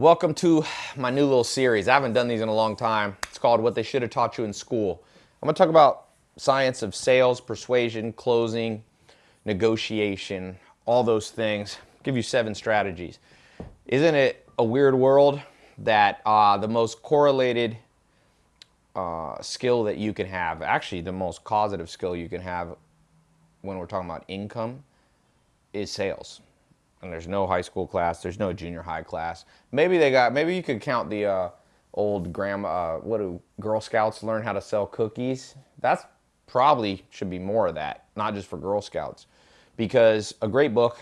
Welcome to my new little series. I haven't done these in a long time. It's called What They Should Have Taught You in School. I'm to talk about science of sales, persuasion, closing, negotiation, all those things. Give you seven strategies. Isn't it a weird world that uh, the most correlated uh, skill that you can have, actually the most causative skill you can have when we're talking about income, is sales? And there's no high school class, there's no junior high class. Maybe they got, maybe you could count the uh, old grandma, uh, what do Girl Scouts learn how to sell cookies? That's probably should be more of that, not just for Girl Scouts. Because a great book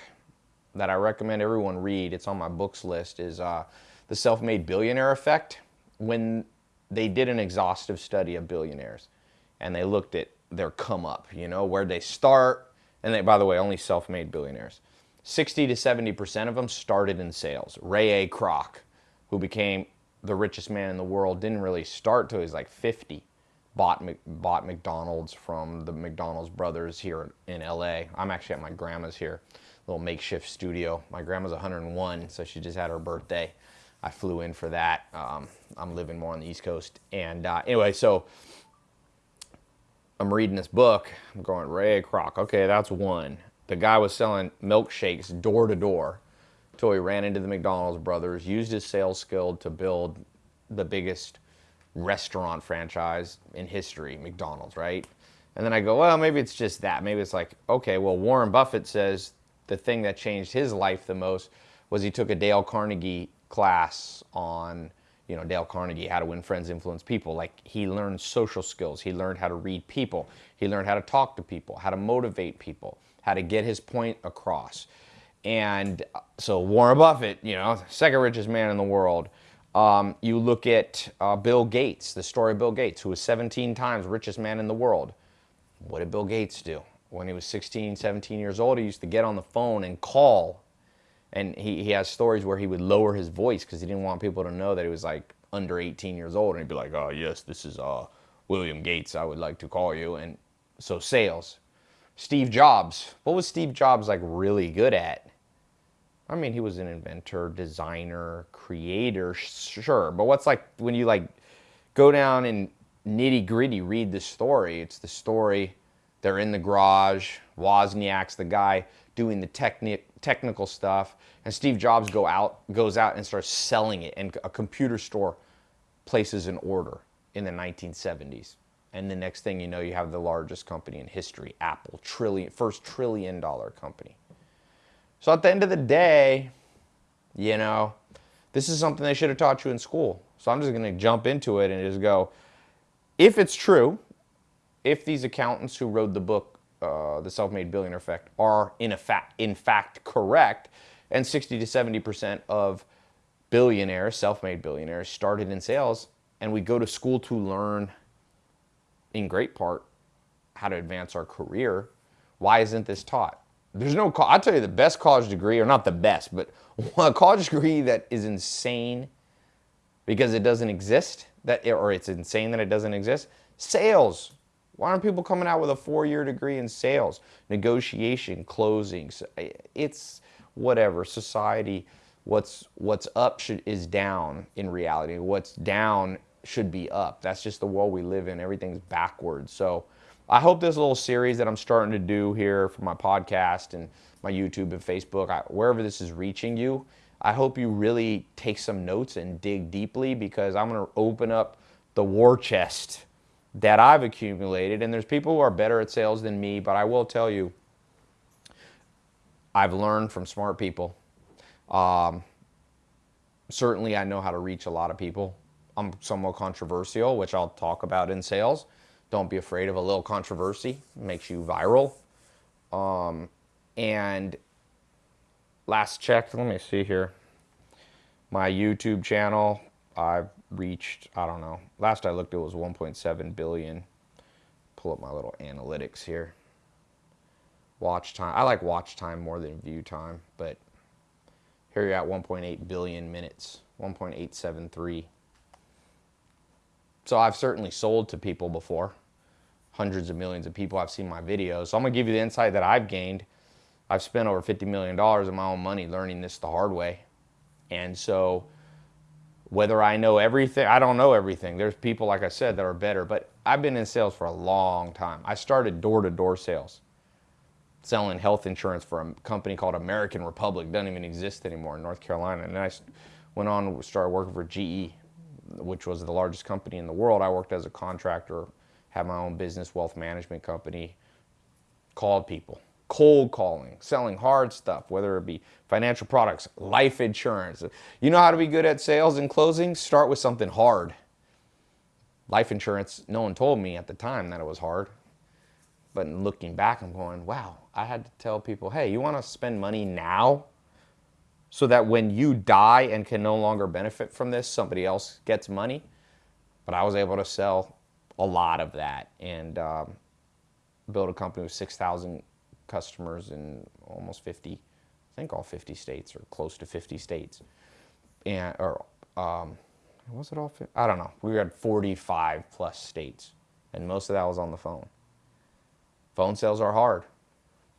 that I recommend everyone read, it's on my books list, is uh, The Self-Made Billionaire Effect. When they did an exhaustive study of billionaires and they looked at their come up, you know, where they start, and they, by the way, only self-made billionaires 60 to 70% of them started in sales. Ray A. Kroc, who became the richest man in the world, didn't really start till he was like 50. Bought, bought McDonald's from the McDonald's brothers here in LA. I'm actually at my grandma's here, little makeshift studio. My grandma's 101, so she just had her birthday. I flew in for that. Um, I'm living more on the East Coast. And uh, anyway, so I'm reading this book. I'm going, Ray Kroc. Okay, that's one the guy was selling milkshakes door to door until he ran into the McDonald's brothers, used his sales skill to build the biggest restaurant franchise in history, McDonald's, right? And then I go, well, maybe it's just that. Maybe it's like, okay, well, Warren Buffett says the thing that changed his life the most was he took a Dale Carnegie class on, you know, Dale Carnegie, how to win friends, influence people. Like he learned social skills. He learned how to read people. He learned how to talk to people, how to motivate people how to get his point across. And so Warren Buffett, you know, second richest man in the world. Um, you look at uh, Bill Gates, the story of Bill Gates, who was 17 times richest man in the world. What did Bill Gates do? When he was 16, 17 years old, he used to get on the phone and call. And he, he has stories where he would lower his voice because he didn't want people to know that he was like under 18 years old. And he'd be like, oh, yes, this is uh, William Gates. I would like to call you. And so sales, Steve Jobs. What was Steve Jobs like really good at? I mean, he was an inventor, designer, creator, sure. But what's like when you like go down and nitty gritty read the story? It's the story. They're in the garage. Wozniak's the guy doing the techni- technical stuff, and Steve Jobs go out goes out and starts selling it, and a computer store places an order in the 1970s. And the next thing you know, you have the largest company in history, Apple, trillion, first trillion dollar company. So at the end of the day, you know, this is something they should have taught you in school. So I'm just going to jump into it and just go, if it's true, if these accountants who wrote the book, uh, The Self-Made Billionaire Effect, are in, fact, in fact correct, and 60 to 70% of billionaires, self-made billionaires, started in sales, and we go to school to learn in great part how to advance our career. Why isn't this taught? There's no, I'll tell you the best college degree, or not the best, but a college degree that is insane because it doesn't exist, that or it's insane that it doesn't exist. Sales. Why aren't people coming out with a four-year degree in sales, negotiation, closing? Eh, it's whatever. Society, what's what's up should, is down in reality. What's down should be up. That's just the world we live in. Everything's backwards. So I hope this little series that I'm starting to do here for my podcast and my YouTube and Facebook, I, wherever this is reaching you, I hope you really take some notes and dig deeply because I'm going to open up the war chest that I've accumulated. And there's people who are better at sales than me, but I will tell you, I've learned from smart people. Um, certainly, I know how to reach a lot of people. I'm somewhat controversial, which I'll talk about in sales. Don't be afraid of a little controversy. It makes you viral. Um, and last check, let me see here. My YouTube channel, I've reached, I don't know, last I looked it was 1.7 billion. Pull up my little analytics here. Watch time, I like watch time more than view time, but here you're at 1.8 billion minutes, 1.873 so I've certainly sold to people before, hundreds of millions of people I've seen my videos. So I'm gonna give you the insight that I've gained. I've spent over $50 million of my own money learning this the hard way. And so Whether I know everything, I don't know everything. There's people, like I said, that are better, but I've been in sales for a long time. I started door to door sales, selling health insurance for a company called American Republic, doesn't even exist anymore in North Carolina. And I went on and started working for GE, which was the largest company in the world. I worked as a contractor, had my own business, wealth management company, called people cold calling, selling hard stuff, whether it be financial products, life insurance. You know how to be good at sales and closing? Start with something hard. Life insurance, no one told me at the time that it was hard. But looking back, I'm going, wow, I had to tell people, hey, you want to spend money now so that when you die and can no longer benefit from this, somebody else gets money? But I was able to sell a lot of that and um, build a company with 6,000 customers in almost 50, I think all 50 states or close to 50 states. And, or, um, was it all, 50? I don't know. We had 45 plus states and most of that was on the phone. Phone sales are hard.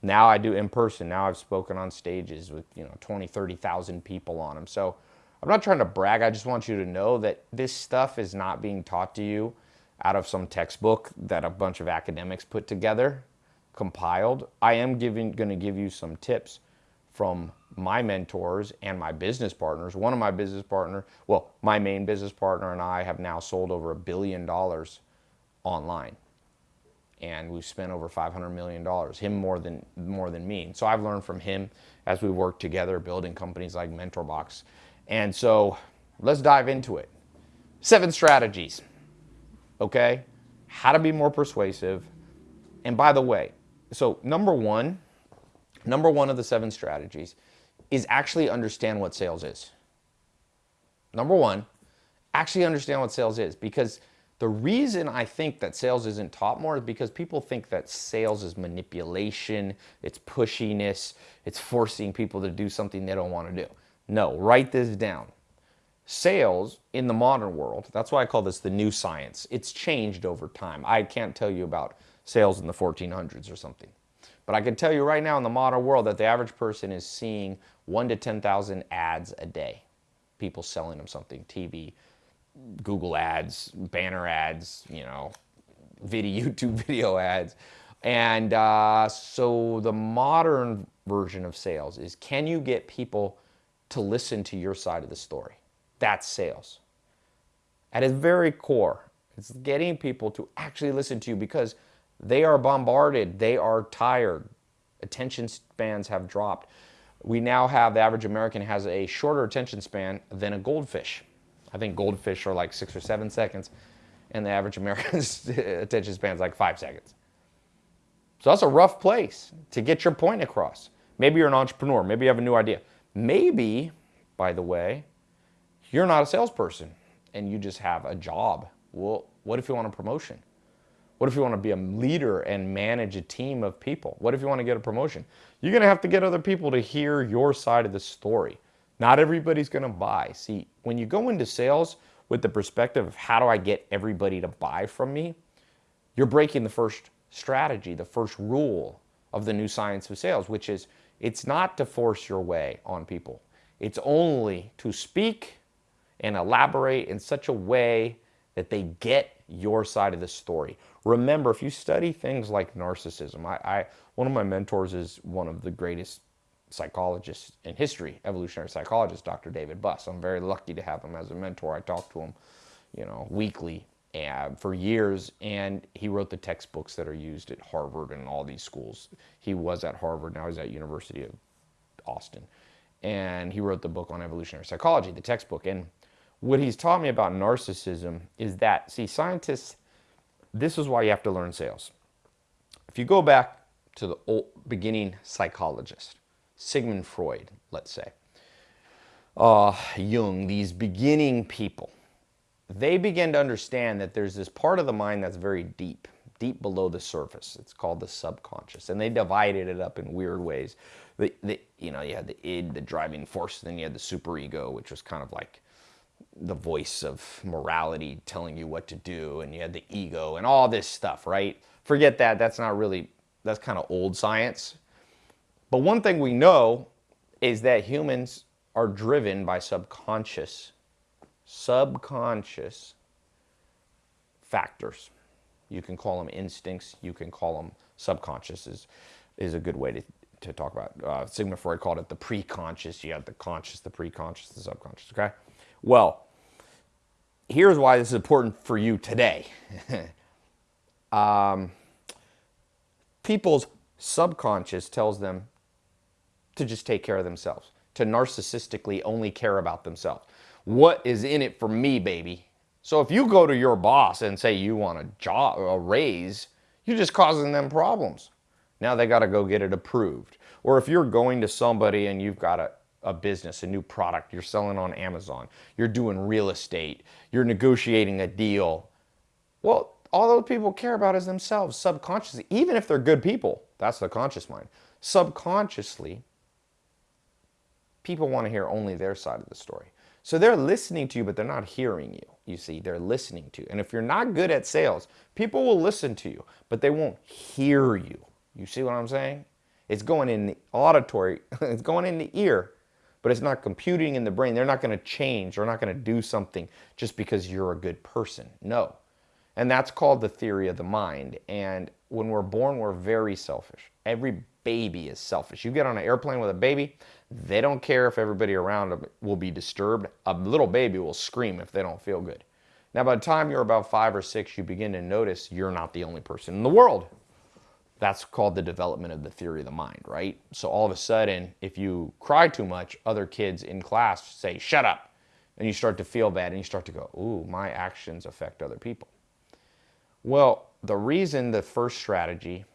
Now I do in person. Now I've spoken on stages with, you know, 20, 30,000 people on them. So I'm not trying to brag. I just want you to know that this stuff is not being taught to you out of some textbook that a bunch of academics put together compiled, I am giving going to give you some tips from my mentors and my business partners. One of my business partner, well, my main business partner and I have now sold over a billion dollars online. And we've spent over 500 million dollars, him more than more than me. And so I've learned from him as we work together building companies like MentorBox. And so let's dive into it. Seven strategies. Okay? How to be more persuasive. And by the way, so number one, number one of the seven strategies is actually understand what sales is. Number one, actually understand what sales is because the reason I think that sales isn't taught more is because people think that sales is manipulation, it's pushiness, it's forcing people to do something they don't want to do. No, write this down. Sales in the modern world, that's why I call this the new science. It's changed over time. I can't tell you about sales in the 1400s or something. But I can tell you right now in the modern world that the average person is seeing one to 10,000 ads a day. People selling them something, TV, Google ads, banner ads, you know, video, YouTube video ads. And uh, so the modern version of sales is can you get people to listen to your side of the story? That's sales. At its very core, it's getting people to actually listen to you because they are bombarded. They are tired. Attention spans have dropped. We now have, the average American has a shorter attention span than a goldfish. I think goldfish are like six or seven seconds, and the average American's attention span is like five seconds. So that's a rough place to get your point across. Maybe you're an entrepreneur. Maybe you have a new idea. Maybe, by the way, you're not a salesperson and you just have a job. Well, what if you want a promotion? What if you want to be a leader and manage a team of people? What if you want to get a promotion? You're going to have to get other people to hear your side of the story. Not everybody's going to buy. See, when you go into sales with the perspective of how do I get everybody to buy from me, you're breaking the first strategy, the first rule of the new science of sales, which is it's not to force your way on people. It's only to speak and elaborate in such a way that they get your side of the story. Remember, if you study things like narcissism, I, I, one of my mentors is one of the greatest psychologists in history, evolutionary psychologist, Dr. David Buss. I'm very lucky to have him as a mentor. I talk to him, you know, weekly and for years, and he wrote the textbooks that are used at Harvard and all these schools. He was at Harvard, now he's at University of Austin, and he wrote the book on evolutionary psychology, the textbook. And what he's taught me about narcissism is that, see, scientists this is why you have to learn sales. If you go back to the old beginning psychologist, Sigmund Freud, let's say, uh, Jung, these beginning people, they begin to understand that there's this part of the mind that's very deep, deep below the surface. It's called the subconscious, and they divided it up in weird ways. The, the, you know, you had the id, the driving force, then you had the superego, which was kind of like the voice of morality telling you what to do and you had the ego and all this stuff, right? Forget that. That's not really, that's kind of old science. But one thing we know is that humans are driven by subconscious subconscious factors. You can call them instincts, you can call them subconscious is, is a good way to, to talk about. Uh, Sigmund Freud called it the preconscious. You have the conscious, the preconscious, the subconscious. Okay. Well, here's why this is important for you today. um, people's subconscious tells them to just take care of themselves, to narcissistically only care about themselves. What is in it for me, baby? So if you go to your boss and say you want a job, a raise, you're just causing them problems. Now they got to go get it approved. Or if you're going to somebody and you've got a, a business, a new product, you're selling on Amazon, you're doing real estate, you're negotiating a deal. Well, all those people care about is themselves subconsciously, even if they're good people. That's the conscious mind. Subconsciously, people want to hear only their side of the story. So they're listening to you, but they're not hearing you. You see, they're listening to you. And if you're not good at sales, people will listen to you, but they won't hear you. You see what I'm saying? It's going in the auditory, it's going in the ear, but it's not computing in the brain. They're not going to change. They're not going to do something just because you're a good person. No. And that's called the theory of the mind. And when we're born, we're very selfish. Every baby is selfish. You get on an airplane with a baby, they don't care if everybody around them will be disturbed. A little baby will scream if they don't feel good. Now, by the time you're about five or six, you begin to notice you're not the only person in the world. That's called the development of the theory of the mind, right? So all of a sudden, if you cry too much, other kids in class say, shut up. And you start to feel bad and you start to go, ooh, my actions affect other people. Well, the reason the first strategy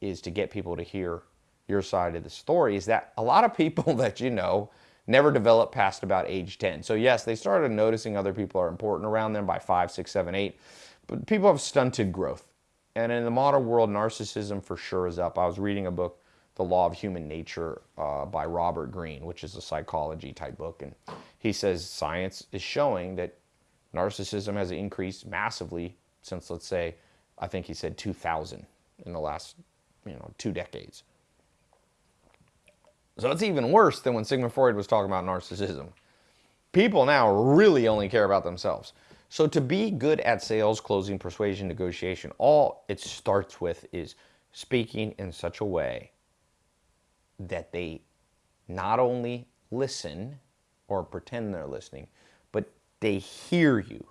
is to get people to hear your side of the story is that a lot of people that you know never develop past about age 10. So yes, they started noticing other people are important around them by five, six, seven, eight, but people have stunted growth. And in the modern world, narcissism for sure is up. I was reading a book, The Law of Human Nature uh, by Robert Greene, which is a psychology type book. And he says science is showing that narcissism has increased massively since, let's say, I think he said 2000 in the last, you know, two decades. So it's even worse than when Sigmund Freud was talking about narcissism. People now really only care about themselves. So to be good at sales, closing, persuasion, negotiation, all it starts with is speaking in such a way that they not only listen or pretend they're listening, but they hear you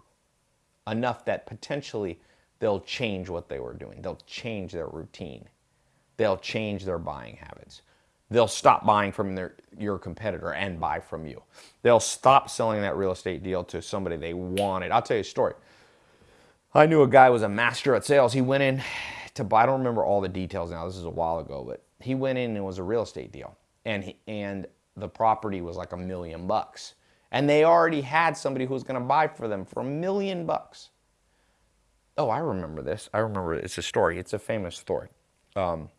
enough that potentially they'll change what they were doing. They'll change their routine. They'll change their buying habits they'll stop buying from their, your competitor and buy from you. They'll stop selling that real estate deal to somebody they wanted. I'll tell you a story. I knew a guy was a master at sales. He went in to buy, I don't remember all the details now, this is a while ago, but he went in and it was a real estate deal. And, he, and the property was like a million bucks. And they already had somebody who was going to buy for them for a million bucks. Oh, I remember this. I remember it. It's a story. It's a famous story. Um,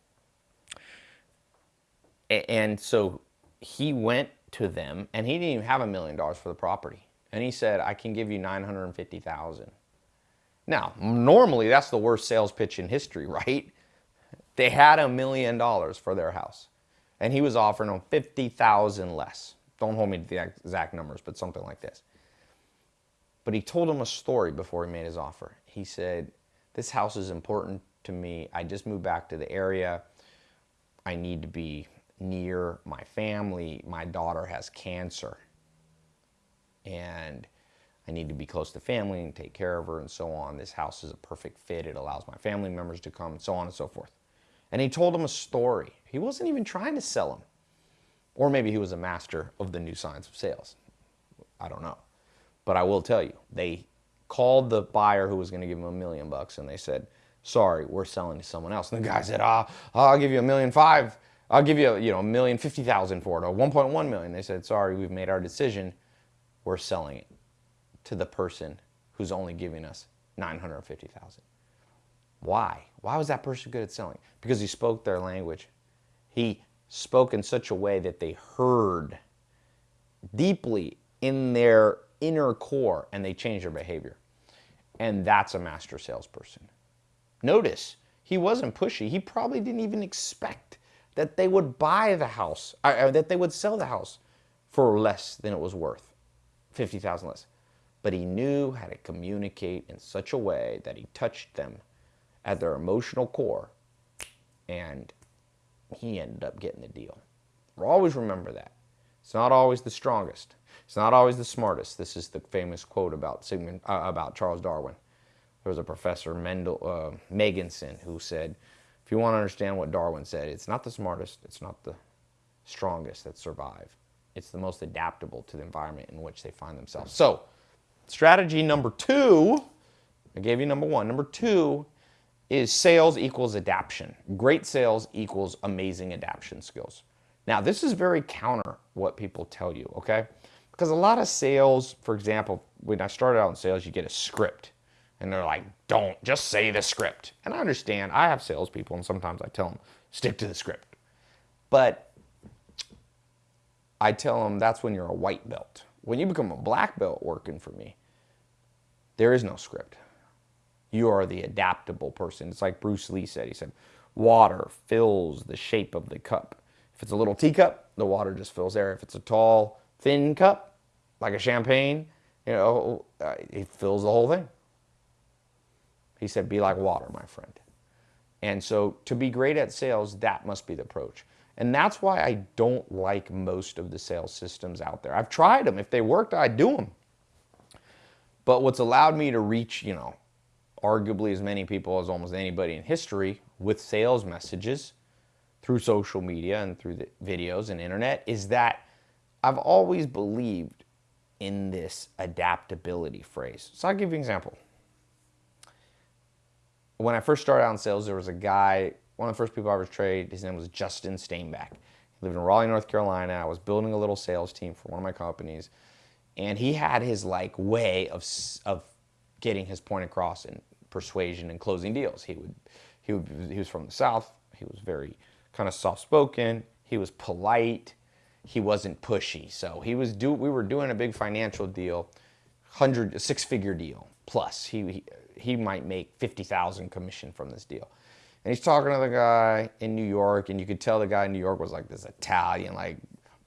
and so he went to them and he didn't even have a million dollars for the property. And he said, I can give you 950,000. Now, normally that's the worst sales pitch in history, right? They had a million dollars for their house and he was offering them 50,000 less. Don't hold me to the exact numbers, but something like this. But he told him a story before he made his offer. He said, this house is important to me. I just moved back to the area. I need to be near my family. My daughter has cancer and I need to be close to family and take care of her and so on. This house is a perfect fit. It allows my family members to come and so on and so forth. And he told him a story. He wasn't even trying to sell him. Or maybe he was a master of the new science of sales. I don't know. But I will tell you, they called the buyer who was going to give him a million bucks and they said, sorry, we're selling to someone else. And the guy said, ah, I'll give you a million five. I'll give you, a, you know, a million fifty thousand for it, or 1.1 million. They said, sorry, we've made our decision. We're selling it to the person who's only giving us 950,000. Why? Why was that person good at selling? Because he spoke their language. He spoke in such a way that they heard deeply in their inner core and they changed their behavior. And that's a master salesperson. Notice, he wasn't pushy. He probably didn't even expect that they would buy the house, or that they would sell the house for less than it was worth, 50,000 less. but he knew how to communicate in such a way that he touched them at their emotional core, and he ended up getting the deal. Always remember that. It's not always the strongest. It's not always the smartest. This is the famous quote about Sigmund, uh, about Charles Darwin. There was a professor, Mendel, uh, Megginson, who said, if you want to understand what Darwin said, it's not the smartest, it's not the strongest that survive. It's the most adaptable to the environment in which they find themselves. So, strategy number two, I gave you number one. Number two is sales equals adaptation. Great sales equals amazing adaptation skills. Now, this is very counter what people tell you, okay? Because a lot of sales, for example, when I started out in sales, you get a script. And they're like, don't just say the script. And I understand, I have salespeople, and sometimes I tell them, stick to the script. But I tell them that's when you're a white belt. When you become a black belt working for me, there is no script. You are the adaptable person. It's like Bruce Lee said. He said, water fills the shape of the cup. If it's a little teacup, the water just fills there. If it's a tall, thin cup, like a champagne, you know, uh, it fills the whole thing. He said, be like water, my friend. And so to be great at sales, that must be the approach. And that's why I don't like most of the sales systems out there. I've tried them. If they worked, I'd do them. But what's allowed me to reach, you know, arguably as many people as almost anybody in history with sales messages through social media and through the videos and internet is that I've always believed in this adaptability phrase. So I'll give you an example. When I first started out in sales, there was a guy one of the first people I ever traded, his name was Justin Steinbeck. He lived in Raleigh, North Carolina. I was building a little sales team for one of my companies. And he had his like way of, of getting his point across in persuasion and closing deals. He would, he would, he was from the South. He was very kind of soft-spoken. He was polite. He wasn't pushy. So he was do, we were doing a big financial deal, hundred, six-figure deal plus. He, he, he might make 50,000 commission from this deal. And he's talking to the guy in New York, and you could tell the guy in New York was like this Italian, like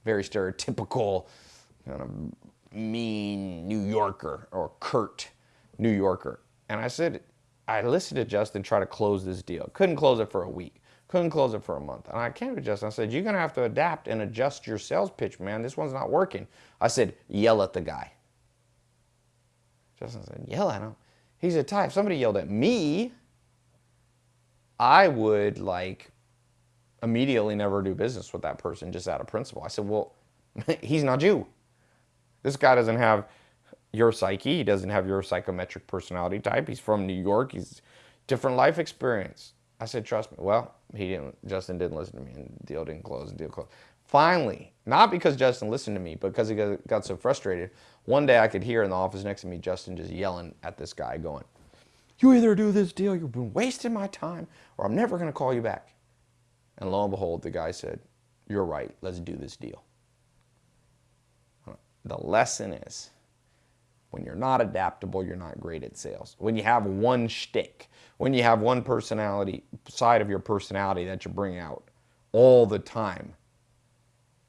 very stereotypical, kind of mean New Yorker or curt New Yorker. And I said, I listened to Justin try to close this deal. Couldn't close it for a week. Couldn't close it for a month. And I came to Justin. I said, You're going to have to adapt and adjust your sales pitch, man. This one's not working. I said, Yell at the guy. Justin said, Yell at him. He said, Tai, if somebody yelled at me, I would like immediately never do business with that person just out of principle. I said, well, he's not you. This guy doesn't have your psyche. He doesn't have your psychometric personality type. He's from New York. He's different life experience. I said, trust me. Well, he didn't, Justin didn't listen to me and the deal didn't close and deal closed. Finally, not because Justin listened to me, but because he got so frustrated, one day I could hear in the office next to me, Justin just yelling at this guy going, you either do this deal, you've been wasting my time, or I'm never going to call you back. And lo and behold, the guy said, You're right, let's do this deal. The lesson is when you're not adaptable, you're not great at sales. When you have one shtick, when you have one personality, side of your personality that you bring out all the time,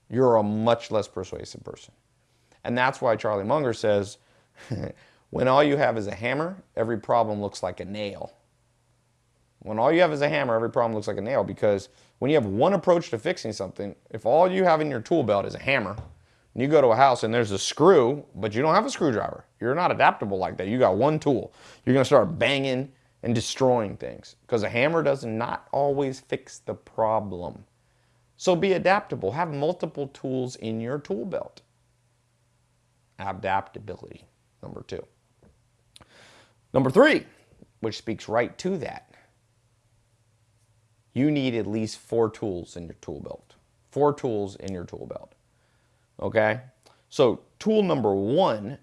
you're a much less persuasive person. And that's why Charlie Munger says, When all you have is a hammer, every problem looks like a nail. When all you have is a hammer, every problem looks like a nail because when you have one approach to fixing something, if all you have in your tool belt is a hammer, and you go to a house and there's a screw, but you don't have a screwdriver, you're not adaptable like that. You got one tool. You're going to start banging and destroying things because a hammer does not always fix the problem. So be adaptable. Have multiple tools in your tool belt. Adaptability, number two. Number three, which speaks right to that, you need at least four tools in your tool belt. Four tools in your tool belt. Okay? So tool number one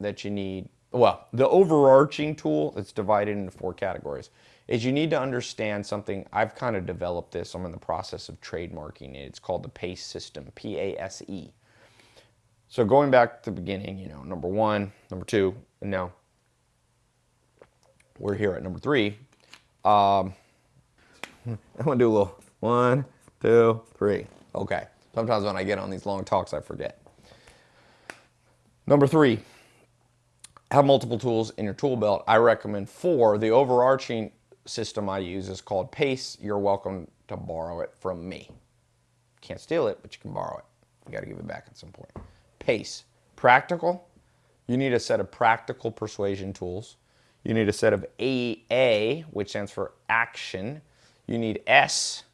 that you need, well, the overarching tool that's divided into four categories is you need to understand something. I've kind of developed this. I'm in the process of trademarking it. It's called the PASE system, P-A-S-E. So going back to the beginning, you know, number one, number two, and now we're here at number three. Um, I'm gonna do a little one, two, three. Okay. Sometimes when I get on these long talks, I forget. Number three, have multiple tools in your tool belt. I recommend four. The overarching system I use is called PASE. You're welcome to borrow it from me. Can't steal it, but you can borrow it. You got to give it back at some point. PASE. Practical. You need a set of practical persuasion tools. You need a set of AA, which stands for action. You need S.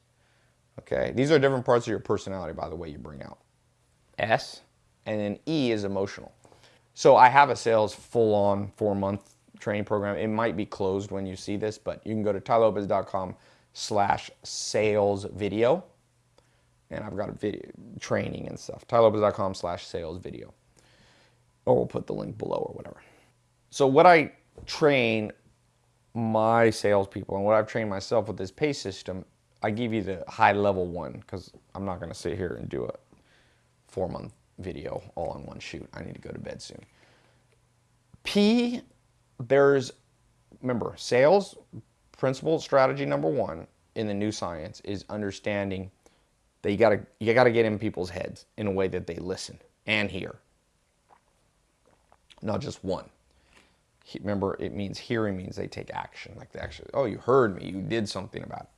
Okay, these are different parts of your personality, by the way, you bring out. S, and then E is emotional. So I have a sales full-on four-month training program. It might be closed when you see this, but you can go to tailopez.com slash sales video. And I've got a video training and stuff. tailopez.com slash sales video. Or we'll put the link below or whatever. So what I train my salespeople and what I've trained myself with this pay system, I give you the high level one because I'm not going to sit here and do a four month video all in one shoot. I need to go to bed soon. P, there's, remember, sales principle strategy number one in the new science is understanding that you gotta you gotta get in people's heads in a way that they listen and hear. Not just one. Remember it means hearing means they take action. Like they actually oh you heard me you did something about it.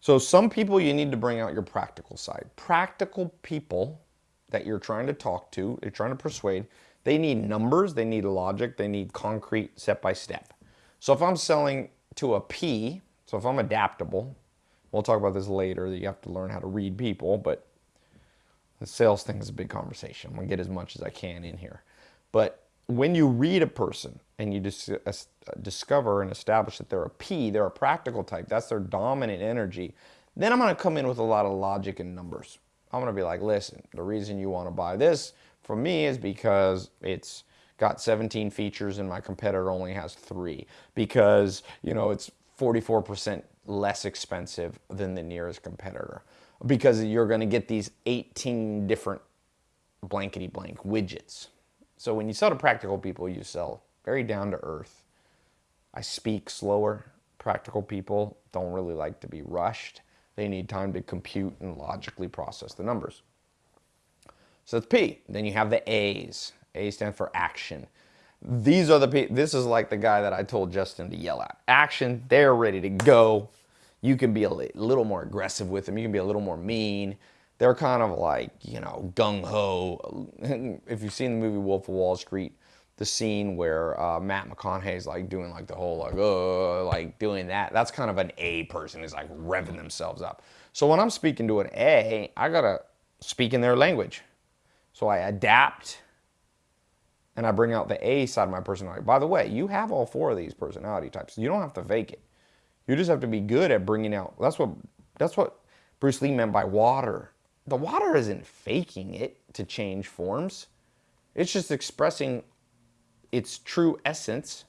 So some people you need to bring out your practical side. Practical people that you're trying to talk to you're trying to persuade they need numbers they need logic they need concrete step by step. So if i'm selling to a p so if i'm adaptable we'll talk about this later that you have to learn how to read people but the sales thing is a big conversation i'm to get as much as i can in here but when you read a person and you dis discover and establish that they're a P, they're a practical type, that's their dominant energy, then I'm going to come in with a lot of logic and numbers. I'm to be like, listen, the reason you want to buy this from me is because it's got 17 features and my competitor only has three. Because, you know, it's 44% less expensive than the nearest competitor. Because you're going to get these 18 different blankety blank widgets. So when you sell to practical people, you sell very down to earth. I speak slower. Practical people don't really like to be rushed. They need time to compute and logically process the numbers. So that's P. Then you have the A's. A stand for action. These are the P. This is like the guy that I told Justin to yell at. Action. They're ready to go. You can be a little more aggressive with them. You can be a little more mean they're kind of like, you know, gung ho. if you've seen the movie Wolf of Wall Street, the scene where uh, Matt McConaughey's like doing like the whole like, like doing that, that's kind of an A person is like revving themselves up. So when I'm speaking to an A, I gotta speak in their language. So I adapt and I bring out the A side of my personality. By the way, you have all four of these personality types. You don't have to fake it. You just have to be good at bringing out. That's what that's what Bruce Lee meant by water the water isn't faking it to change forms. It's just expressing its true essence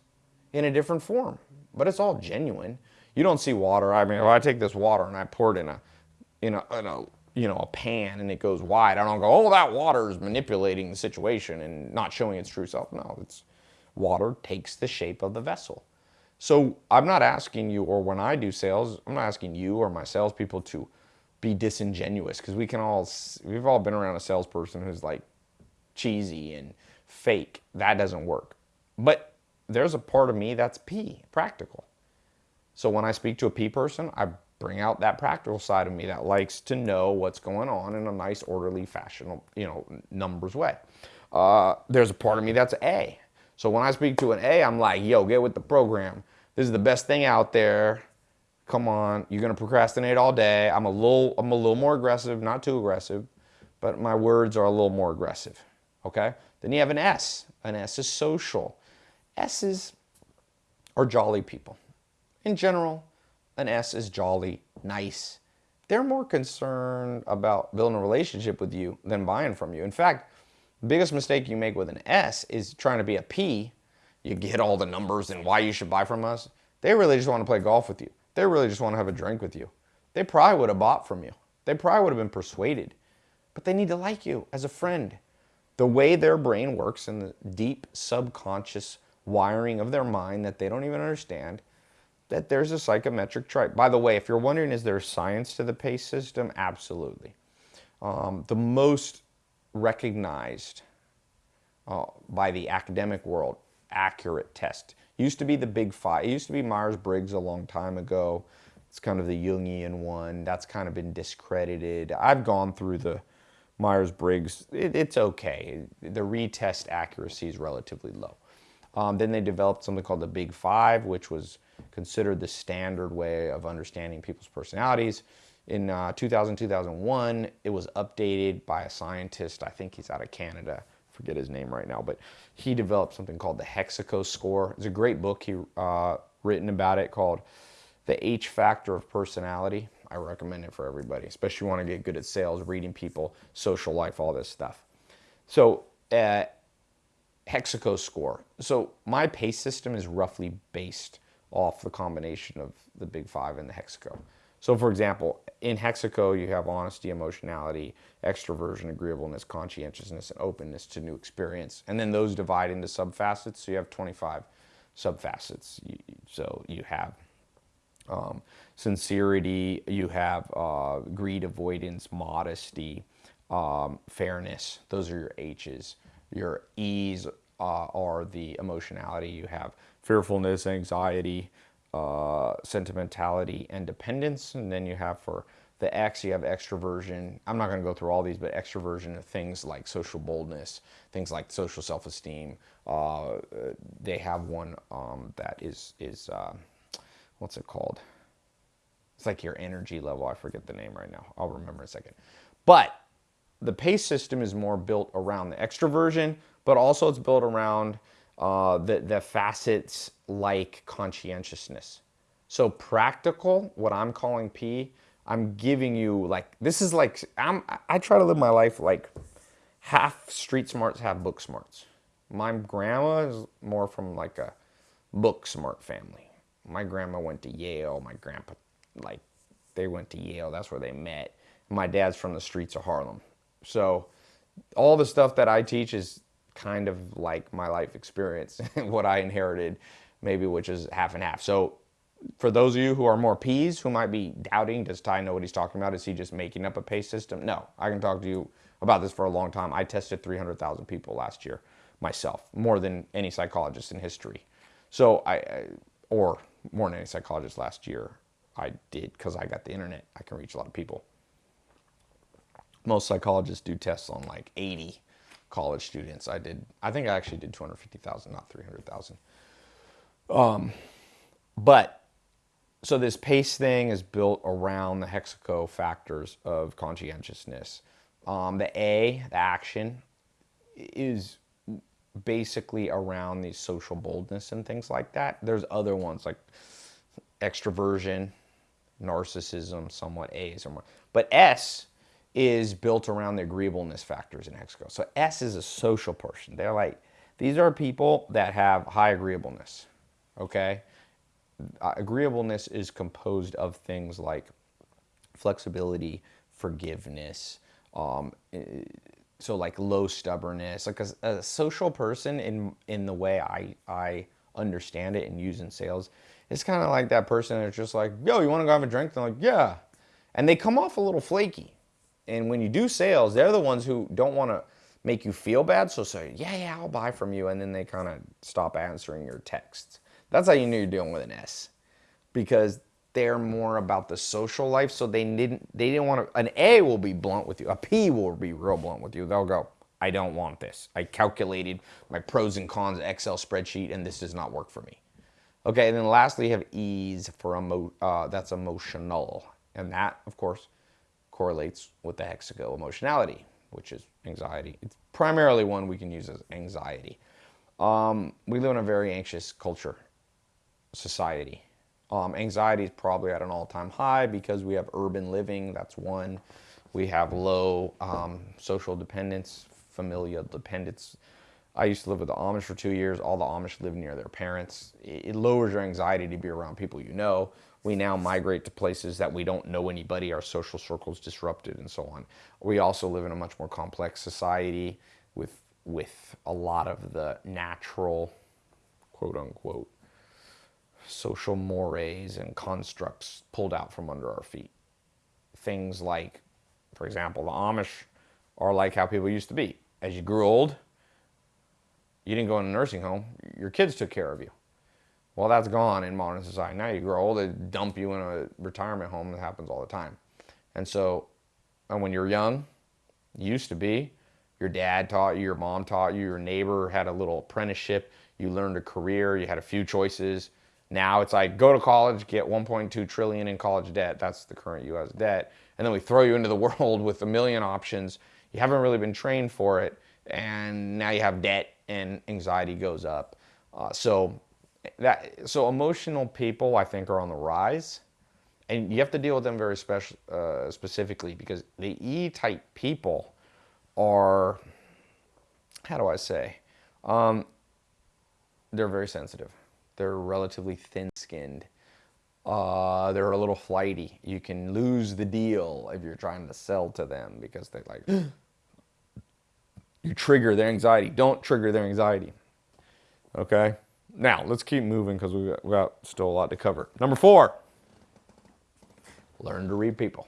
in a different form. But it's all genuine. You don't see water. I mean, if I take this water and I pour it in a, in a, in a you know, a pan and it goes wide, I don't go, oh, that water is manipulating the situation and not showing its true self. No, it's water takes the shape of the vessel. So I'm not asking you, or when I do sales, I'm not asking you or my salespeople to be disingenuous because we can all we've all been around a salesperson who's like cheesy and fake. That doesn't work. But there's a part of me that's P, practical. So when I speak to a P person, I bring out that practical side of me that likes to know what's going on in a nice, orderly fashion, you know, numbers way. Uh, there's a part of me that's A. So when I speak to an A, I'm like, yo, get with the program. This is the best thing out there come on, you're gonna procrastinate all day. I'm a little, I'm a little more aggressive, not too aggressive, but my words are a little more aggressive, okay? Then you have an S. An S is social. S's are jolly people. In general, an S is jolly, nice. They're more concerned about building a relationship with you than buying from you. In fact, the biggest mistake you make with an S is trying to be a P. You get all the numbers and why you should buy from us. They really just want to play golf with you. They really just want to have a drink with you. They probably would have bought from you. They probably would have been persuaded. But they need to like you as a friend. The way their brain works and the deep subconscious wiring of their mind that they don't even understand, that there's a psychometric trait. By the way, if you're wondering, is there science to the PASE system? Absolutely. Um, the most recognized uh, by the academic world accurate test. Used to be the big five. It used to be Myers-Briggs a long time ago. It's kind of the Jungian one. That's kind of been discredited. I've gone through the Myers-Briggs. It, it's okay. The retest accuracy is relatively low. Um, then they developed something called the Big Five, which was considered the standard way of understanding people's personalities. In uh, 2000, 2001, it was updated by a scientist. I think he's out of Canada. Forget his name right now, but he developed something called the Hexaco score. It's a great book he uh, written about it called The H Factor of Personality. I recommend it for everybody, especially you want to get good at sales, reading people, social life, all this stuff. So, uh, Hexaco score. So my PASE system is roughly based off the combination of the big five and the Hexaco. So for example, in Hexaco, you have honesty, emotionality, extroversion, agreeableness, conscientiousness, and openness to new experience. And then those divide into subfacets. So you have 25 subfacets. So you have um, sincerity, you have uh, greed, avoidance, modesty, um, fairness. Those are your H's. Your E's uh, are the emotionality. You have fearfulness, anxiety, uh, sentimentality, and dependence. And then you have for the X, you have extroversion. I'm not going to go through all these, but extroversion of things like social boldness, things like social self-esteem. Uh, they have one um, that is is uh, what's it called? It's like your energy level. I forget the name right now. I'll remember in a second. But the PASE system is more built around the extroversion, but also it's built around uh, the, the facets like conscientiousness. So practical, what I'm calling P, I'm giving you like, this is like, I'm, I try to live my life like half street smarts, half book smarts. My grandma is more from like a book smart family. My grandma went to Yale. My grandpa, like, they went to Yale. That's where they met. My dad's from the streets of Harlem. So all the stuff that I teach is kind of like my life experience, what I inherited, maybe which is half and half. So for those of you who are more P's, who might be doubting, does Tai know what he's talking about? Is he just making up a pay system? No, I can talk to you about this for a long time. I tested 300,000 people last year myself, more than any psychologist in history. So I, or more than any psychologist last year I did because I got the internet. I can reach a lot of people most psychologists do tests on like 80 college students. I did, I think I actually did 250,000, not 300,000. Um, but so this PASE thing is built around the hexaco factors of conscientiousness. Um, the A, the action, is basically around the social boldness and things like that. There's other ones like extroversion, narcissism, somewhat A, somewhat. But S is built around the agreeableness factors in Hexaco. So S is a social person. They're like, these are people that have high agreeableness, okay? Uh, agreeableness is composed of things like flexibility, forgiveness, um, eh, so like low stubbornness. Like a, a, social person in in the way I I understand it and use in sales, it's kind of like that person that's just like, yo, you want to go have a drink? They're like, yeah, and they come off a little flaky and when you do sales, they're the ones who don't want to make you feel bad. So say, yeah, yeah, I'll buy from you. And then they kind of stop answering your texts. That's how you know you're dealing with an S because they're more about the social life. So they didn't, they didn't want to, an A will be blunt with you. A P will be real blunt with you. They'll go, I don't want this. I calculated my pros and cons Excel spreadsheet and this does not work for me. Okay, and then lastly, you have E's for emo, uh, that's emotional. And that, of course, correlates with the hexaco emotionality, which is anxiety. It's primarily one we can use as anxiety. Um, we live in a very anxious culture, society. Um, anxiety is probably at an all-time high because we have urban living, that's one. We have low um, social dependence, familial dependence. I used to live with the Amish for two years. All the Amish live near their parents. It lowers your anxiety to be around people you know we now migrate to places that we don't know anybody, our social circles disrupted and so on. We also live in a much more complex society with, with a lot of the natural, quote unquote, social mores and constructs pulled out from under our feet. Things like, for example, the Amish are like how people used to be. As you grew old, you didn't go in a nursing home. your kids took care of you. Well, that's gone in modern society. Now you grow old, they dump you in a retirement home. That happens all the time. And so, and when you're young, used to be, your dad taught you, your mom taught you, your neighbor had a little apprenticeship, you learned a career, you had a few choices. Now it's like go to college, get 1.2 trillion in college debt. That's the current US debt. And then we throw you into the world with a million options. You haven't really been trained for it. And now you have debt and anxiety goes up. Uh, so that so emotional people I think are on the rise, and you have to deal with them very special uh, specifically because the E-type people are how do I say um, they're very sensitive. They're relatively thin-skinned. Uh, they're a little flighty. You can lose the deal if you're trying to sell to them because they like you trigger their anxiety. Don't trigger their anxiety. Okay. Now, let's keep moving because we've got, still a lot to cover. Number four, learn to read people.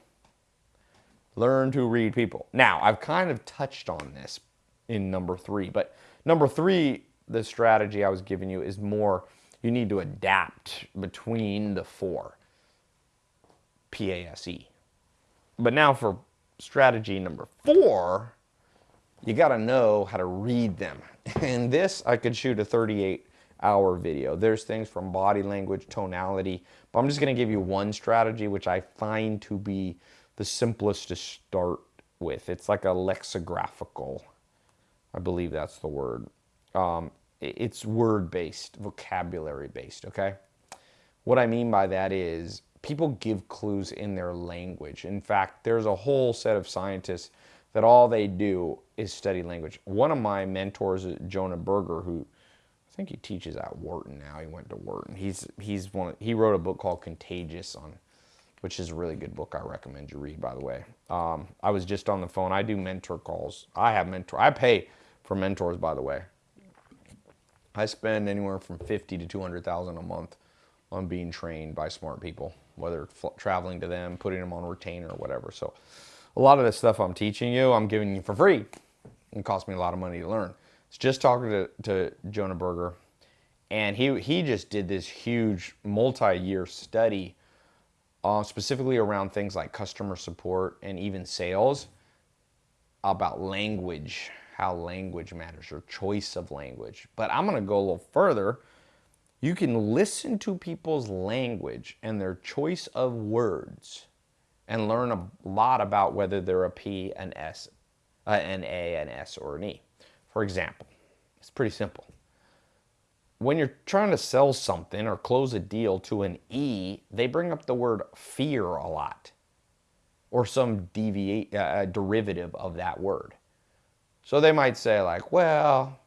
Learn to read people. Now, I've kind of touched on this in number three, but number three, the strategy I was giving you is more you need to adapt between the four PASE. But now for strategy number four, you got to know how to read them. And this, I could shoot a 38 hour video. There's things from body language, tonality, but I'm just going to give you one strategy which I find to be the simplest to start with. It's like a lexicographical, I believe that's the word. Um, it's word based, vocabulary based, okay? What I mean by that is people give clues in their language. In fact, there's a whole set of scientists that all they do is study language. One of my mentors, Jonah Berger, who I think he teaches at Wharton now. He went to Wharton. He's he's one. He wrote a book called Contagious on, which is a really good book. I recommend you read. By the way, um, I was just on the phone. I do mentor calls. I have mentor. I pay for mentors. By the way, I spend anywhere from fifty to two hundred thousand a month on being trained by smart people, whether traveling to them, putting them on retainer, or whatever. So, a lot of the stuff I'm teaching you, I'm giving you for free. It costs me a lot of money to learn just talking to, to Jonah Berger, and he, he just did this huge multi-year study uh, specifically around things like customer support and even sales about language, how language matters, your choice of language. But I'm going to go a little further. You can listen to people's language and their choice of words and learn a lot about whether they're a P, an S, uh, an A, an S, or an E. For example, it's pretty simple. When you're trying to sell something or close a deal to an E, they bring up the word fear a lot or some deviate, uh, uh, derivative of that word. So they might say like, well,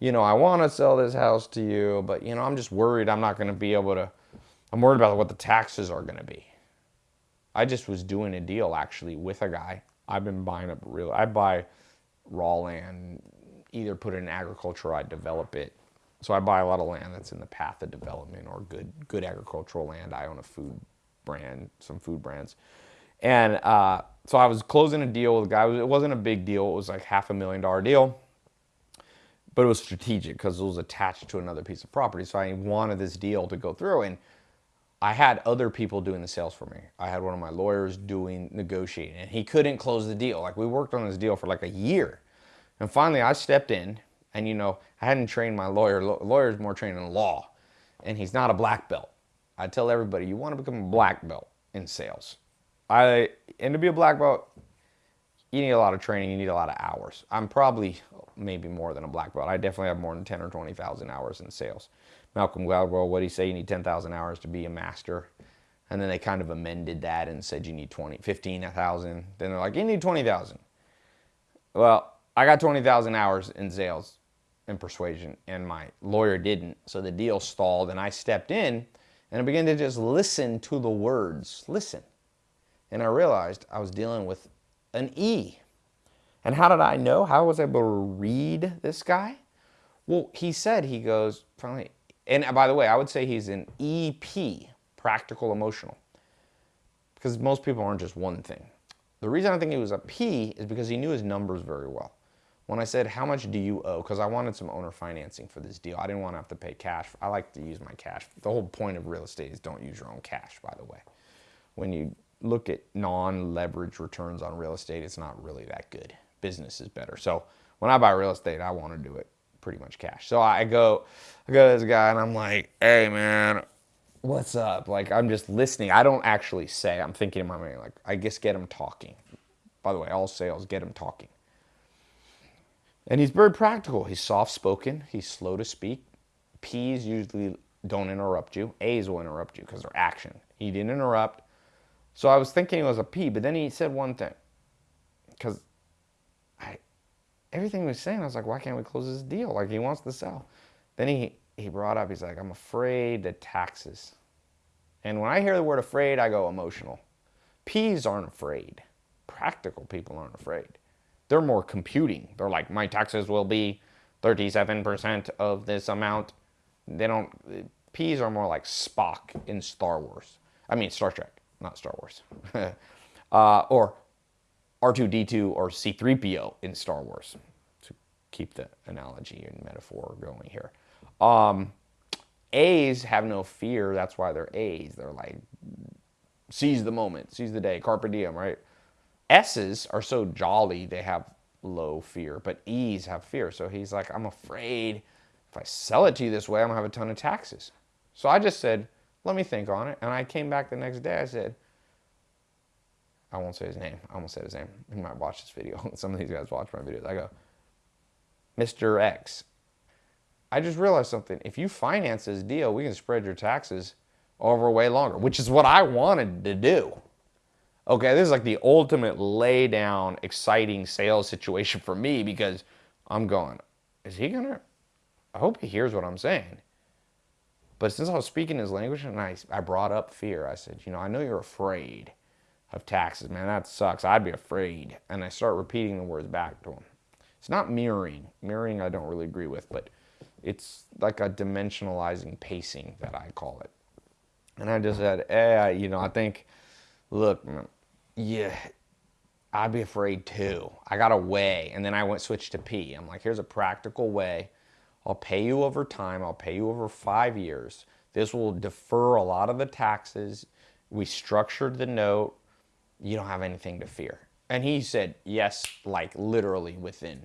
you know, I want to sell this house to you, but you know, I'm just worried I'm not going to be able to, I'm worried about what the taxes are going to be. I just was doing a deal actually with a guy. I've been buying up real, I buy raw land either put it in agriculture or I develop it. So I buy a lot of land that's in the path of development or good good agricultural land. I own a food brand, some food brands. And uh, so I was closing a deal with a guy. It wasn't a big deal. It was like half a million dollar deal. But it was strategic because it was attached to another piece of property. So I wanted this deal to go through. And I had other people doing the sales for me. I had one of my lawyers doing negotiating. And he couldn't close the deal. Like we worked on this deal for like a year. And finally, I stepped in, and you know, I hadn't trained my lawyer. Lawyer's more trained in law, and he's not a black belt. I tell everybody, you want to become a black belt in sales. I and to be a black belt, you need a lot of training. You need a lot of hours. I'm probably maybe more than a black belt. I definitely have more than 10 or 20,000 hours in sales. Malcolm Gladwell, what he say? You need 10,000 hours to be a master. And then they kind of amended that and said you need 20, 15,000. Then they're like, you need 20,000. Well, I got 20,000 hours in sales and persuasion, and my lawyer didn't. So the deal stalled, and I stepped in and I began to just listen to the words. Listen. And I realized I was dealing with an E. And how did I know? How was I able to read this guy? Well, he said, he goes, finally, and by the way, I would say he's an EP, practical emotional, because most people aren't just one thing. The reason I think he was a P is because he knew his numbers very well. When I said, how much do you owe? Because I wanted some owner financing for this deal. I didn't want to have to pay cash. I like to use my cash. The whole point of real estate is don't use your own cash, by the way. When you look at non-leverage returns on real estate, it's not really that good. Business is better. So when I buy real estate, I want to do it pretty much cash. So I go, I go to this guy and I'm like, hey man, what's up? Like I'm just listening. I don't actually say. I'm thinking in my mind, like I guess get him talking. By the way, all sales get him talking. And he's very practical. He's soft spoken. He's slow to speak. P's usually don't interrupt you. A's will interrupt you because they're action. He didn't interrupt. So I was thinking it was a P, but then he said one thing. Because I, everything he was saying, I was like, why can't we close this deal? Like he wants to sell. Then he, he brought up, he's like, I'm afraid of taxes. And when I hear the word afraid, I go emotional. P's aren't afraid. Practical people aren't afraid. They're more computing. They're like, my taxes will be 37% of this amount. They don't, P's are more like Spock in Star Wars. I mean, Star Trek not Star Wars, uh, or R2D2 or C3PO in Star Wars, to keep the analogy and metaphor going here. Um, A's have no fear. That's why they're A's. They're like, seize the moment, seize the day, carpe diem, right? S's are so jolly, they have low fear, but E's have fear. So he's like, I'm afraid if I sell it to you this way, I'm gonna have a ton of taxes. So I just said, let me think on it. And I came back the next day. I said, I won't say his name. I won't say his name. He might watch this video. Some of these guys watch my videos. I go, Mr. X, I just realized something. If you finance this deal, we can spread your taxes over way longer, which is what I wanted to do. Okay, this is like the ultimate lay down, exciting sales situation for me because I'm going, is he gonna? I hope he hears what I'm saying. But since I was speaking his language and I, I brought up fear, I said, you know, I know you're afraid of taxes, man. That sucks. I'd be afraid. And I start repeating the words back to him. It's not mirroring. Mirroring I don't really agree with, but it's like a dimensionalizing pacing that I call it. And I just said, eh, you know, I think, look, yeah, I'd be afraid too. I got a way. And then I went switch to P. I'm like, here's a practical way I'll pay you over time. I'll pay you over five years. This will defer a lot of the taxes. We structured the note. You don't have anything to fear. And he said, yes, like literally within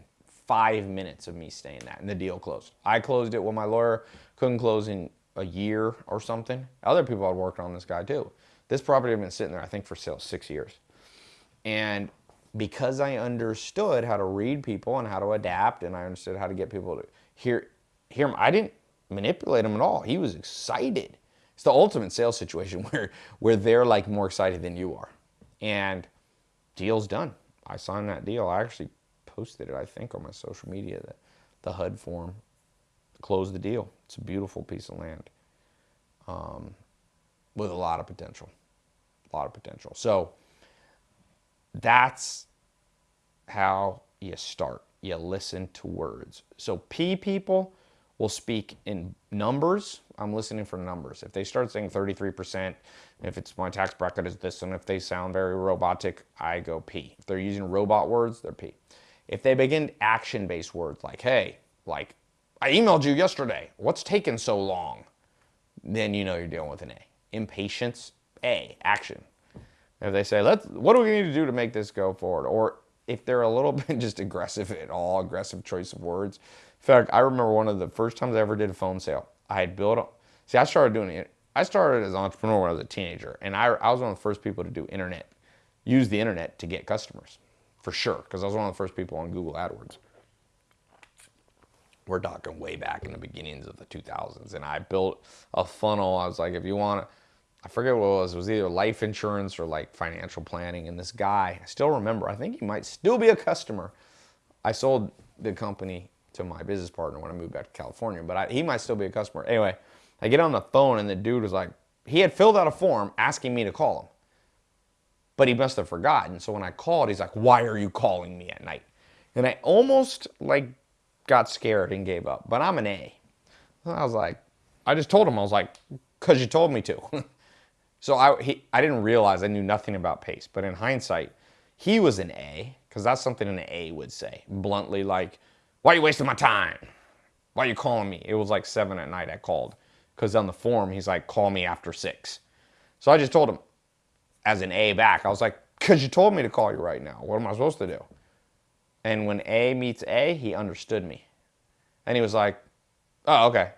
five minutes of me saying that. And the deal closed. I closed it when my lawyer couldn't close in a year or something. Other people had worked on this guy too. This property had been sitting there, I think, for sale six years. And because I understood how to read people and how to adapt, and I understood how to get people to hear hear him. I didn't manipulate him at all. He was excited. It's the ultimate sales situation where where they're like more excited than you are. And deal's done. I signed that deal. I actually posted it, I think, on my social media, the, the HUD form. Closed the deal. It's a beautiful piece of land um, with a lot of potential. A lot of potential. So that's how you start you listen to words. So P people will speak in numbers. I'm listening for numbers. If they start saying 33%, if it's my tax bracket is this, and if they sound very robotic, I go P. If they're using robot words, they're P. If they begin action-based words like, hey, like, I emailed you yesterday. What's taking so long? Then you know you're dealing with an A. Impatience, A, action. If they say, let's, what do we need to do to make this go forward? Or if they're a little bit just aggressive at all, aggressive choice of words. In fact, I remember one of the first times I ever did a phone sale. I had built, a, see, I started doing it. I started as an entrepreneur when I was a teenager, and I, I was one of the first people to do internet, use the internet to get customers, for sure, because I was one of the first people on Google AdWords. We're talking way back in the beginnings of the 2000s, and I built a funnel. I was like, if you want to, I forget what it was. It was either life insurance or like financial planning. And this guy, I still remember, I think he might still be a customer. I sold the company to my business partner when I moved back to California, but I, he might still be a customer. Anyway, I get on the phone and the dude was like, he had filled out a form asking me to call him, but he must have forgotten. So when I called, he's like, why are you calling me at night? And I almost like got scared and gave up, but I'm an A. I was like, I just told him, I was like, cause you told me to. So I, he, I didn't realize I knew nothing about PASE, but in hindsight, he was an A Because that's something an A would say. Bluntly, like, why are you wasting my time? Why are you calling me? It was like seven at night I called. Because on the form, he's like, call me after six. So I just told him, as an A back, I was like, because you told me to call you right now. What am I supposed to do? And when A meets A, he understood me. And he was like, oh, okay.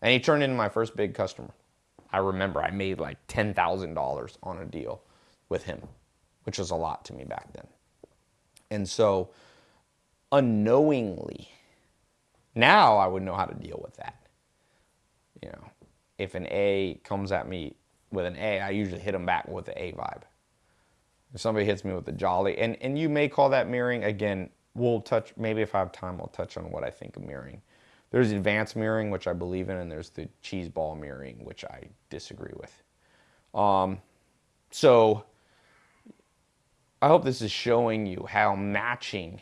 And he turned into my first big customer. I remember I made like $10,000 on a deal with him, which was a lot to me back then. And so, unknowingly, now I would know how to deal with that. You know, if an A comes at me with an A, I usually hit them back with the A vibe. If somebody hits me with a jolly, and, and you may call that mirroring, again, we'll touch, maybe if I have time, I'll touch on what I think of mirroring. There's advanced mirroring, which I believe in, and there's the cheese ball mirroring, which I disagree with. Um, so I hope this is showing you how matching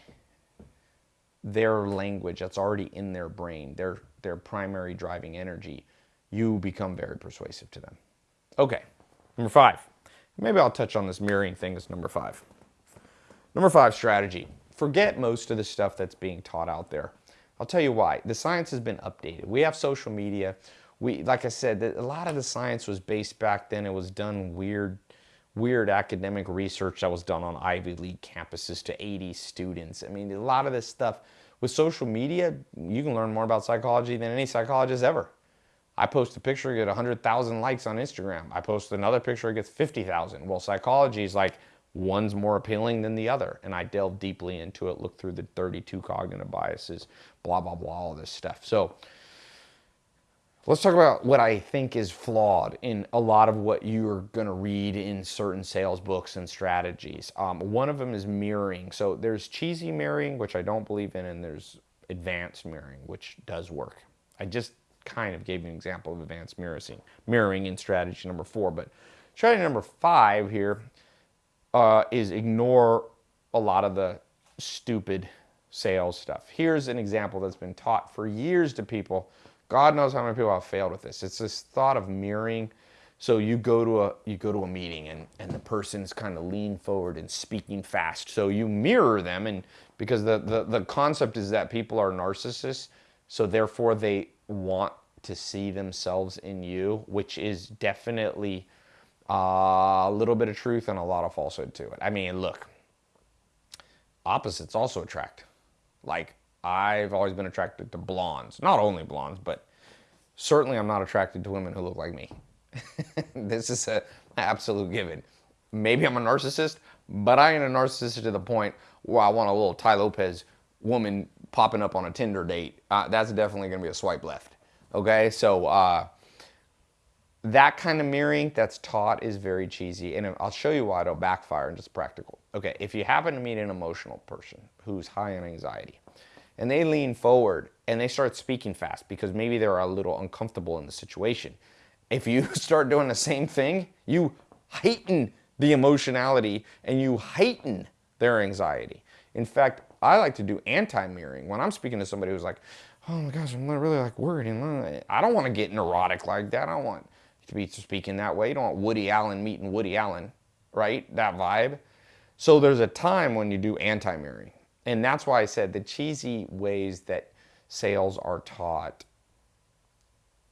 their language that's already in their brain, their, their primary driving energy, you become very persuasive to them. Okay, number five. Maybe I'll touch on this mirroring thing as number five. Number five strategy. Forget most of the stuff that's being taught out there. I'll tell you why. The science has been updated. We have social media. We, like I said, a lot of the science was based back then. It was done weird, weird academic research that was done on Ivy League campuses to 80 students. I mean, a lot of this stuff with social media, you can learn more about psychology than any psychologist ever. I post a picture, get 100,000 likes on Instagram. I post another picture, it gets 50,000. Well, psychology is like one's more appealing than the other. And I delve deeply into it, look through the 32 cognitive biases, blah, blah, blah, all this stuff. So let's talk about what I think is flawed in a lot of what you're going to read in certain sales books and strategies. Um, one of them is mirroring. So there's cheesy mirroring, which I don't believe in, and there's advanced mirroring, which does work. I just kind of gave you an example of advanced mirroring, mirroring in strategy number four. But strategy number five here uh, is ignore a lot of the stupid sales stuff. Here's an example that's been taught for years to people. God knows how many people have failed with this. It's this thought of mirroring. So you go to a you go to a meeting and, and the person's kind of lean forward and speaking fast. So you mirror them and because the, the, the concept is that people are narcissists, so therefore they want to see themselves in you, which is definitely uh, a little bit of truth and a lot of falsehood to it. I mean, look, opposites also attract. Like, I've always been attracted to blondes. Not only blondes, but certainly I'm not attracted to women who look like me. this is an absolute given. Maybe I'm a narcissist, but I ain't a narcissist to the point where I want a little Tai Lopez woman popping up on a Tinder date. Uh, that's definitely going to be a swipe left. Okay, so uh, that kind of mirroring that's taught is very cheesy, and I'll show you why it'll backfire and just practical. Okay, if you happen to meet an emotional person who's high on anxiety, and they lean forward and they start speaking fast because maybe they're a little uncomfortable in the situation. If you start doing the same thing, you heighten the emotionality and you heighten their anxiety. In fact, I like to do anti-mirroring. When I'm speaking to somebody who's like, oh my gosh, I'm really like worried. Uh, I don't want to get neurotic like that. I want to be speaking that way. You don't want Woody Allen meeting Woody Allen, right? That vibe. So there's a time when you do anti-mirroring. And that's why I said the cheesy ways that sales are taught,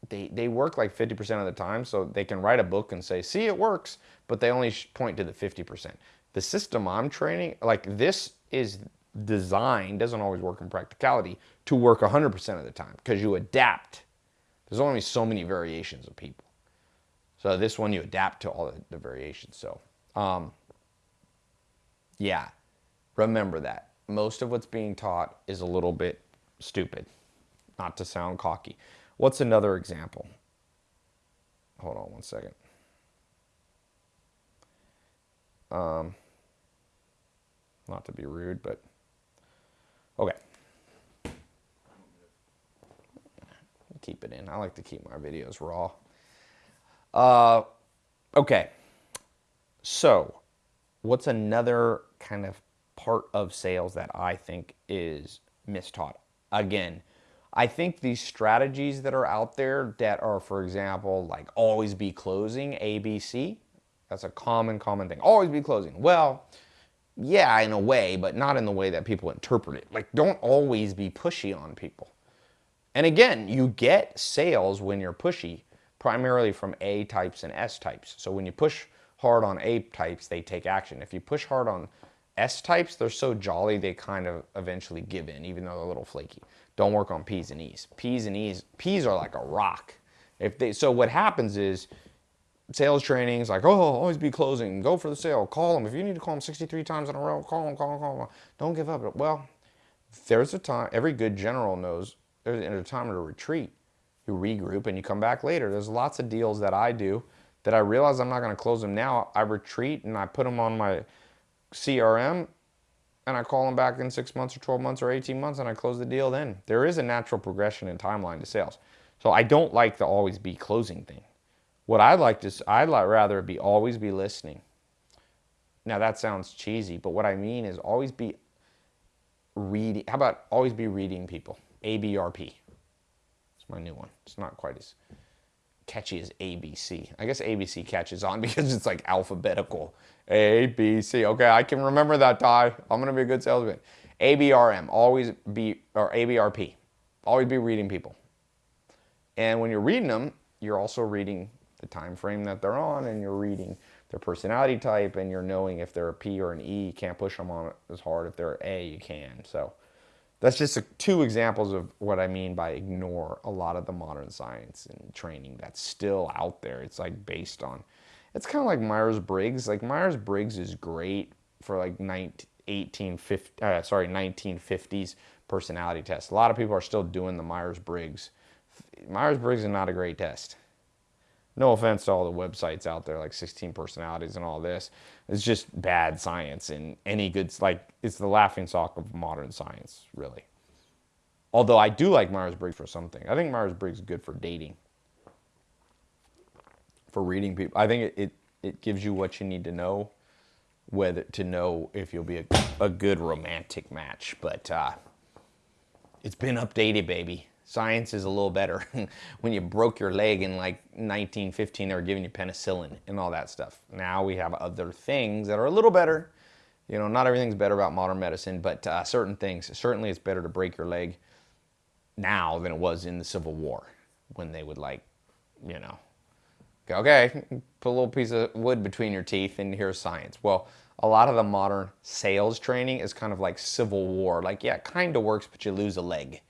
they, they work like 50% of the time. So they can write a book and say, see, it works, but they only point to the 50%. The system I'm training, like this is designed, doesn't always work in practicality, to work 100% of the time because you adapt. There's only so many variations of people. So this one you adapt to all the, the variations. So um, yeah, remember that. Most of what's being taught is a little bit stupid, not to sound cocky. What's another example? Hold on one second. Um, not to be rude, but okay. Keep it in. I like to keep my videos raw. Uh, okay. So, what's another kind of part of sales that I think is mistaught? Again, I think these strategies that are out there that are, for example, like always be closing, ABC, that's a common, common thing. Always be closing. Well, Yeah, in a way, but not in the way that people interpret it. Like, don't always be pushy on people. And again, you get sales when you're pushy, primarily from A types and S types. So when you push hard on A types, they take action. If you push hard on S types, they're so jolly, they kind of eventually give in, even though they're a little flaky. Don't work on P's and E's. P's and E's, P's are like a rock. If they, so what happens is sales trainings like, oh, always be closing, go for the sale, call them. If you need to call them 63 times in a row, call them, call them, call them. Don't give up. Well, there's a time, every good general knows there's a time to retreat. You regroup and you come back later. There's lots of deals that I do that I realize I'm not going to close them now. I retreat and I put them on my CRM and I call them back in six months or 12 months or 18 months and I close the deal then. There is a natural progression in timeline to sales. So I don't like the always be closing thing. What I like to, I'd like rather be always be listening. Now that sounds cheesy, but what I mean is always be reading. How about always be reading people? ABRP. My new one. It's not quite as catchy as ABC. I guess ABC catches on because it's like alphabetical. A, B, C. Okay, I can remember that, Tai. I'm going to be a good salesman. ABRM, always be, or ABRP, always be reading people. And when you're reading them, you're also reading the time frame that they're on and you're reading their personality type and you're knowing if they're a P or an E, you can't push them on as hard. If they're A, you can. So that's just a, two examples of what I mean by ignore a lot of the modern science and training that's still out there. It's like based on, it's kind of like Myers-Briggs. Like Myers-Briggs is great for like 19, 1850, uh, sorry, 1950s personality test. A lot of people are still doing the Myers-Briggs. Myers-Briggs is not a great test no offense to all the websites out there like 16 personalities and all this. It's just bad science and any good like it's the laughing stock of modern science really. Although i do like myers-briggs for something. I think myers-briggs is good for dating. For reading people i think it, it, it gives you what you need to know whether to know if you'll be a, a good romantic match. But uh, it's been updated baby Science is a little better. when you broke your leg in like 1915, they were giving you penicillin and all that stuff. Now we have other things that are a little better. You know, not everything's better about modern medicine, but uh, certain things, certainly it's better to break your leg now than it was in the Civil War when they would like, you know, go, okay, put a little piece of wood between your teeth and here's science. Well, a lot of the modern sales training is kind of like Civil War. Like, yeah, it kind of works, but you lose a leg.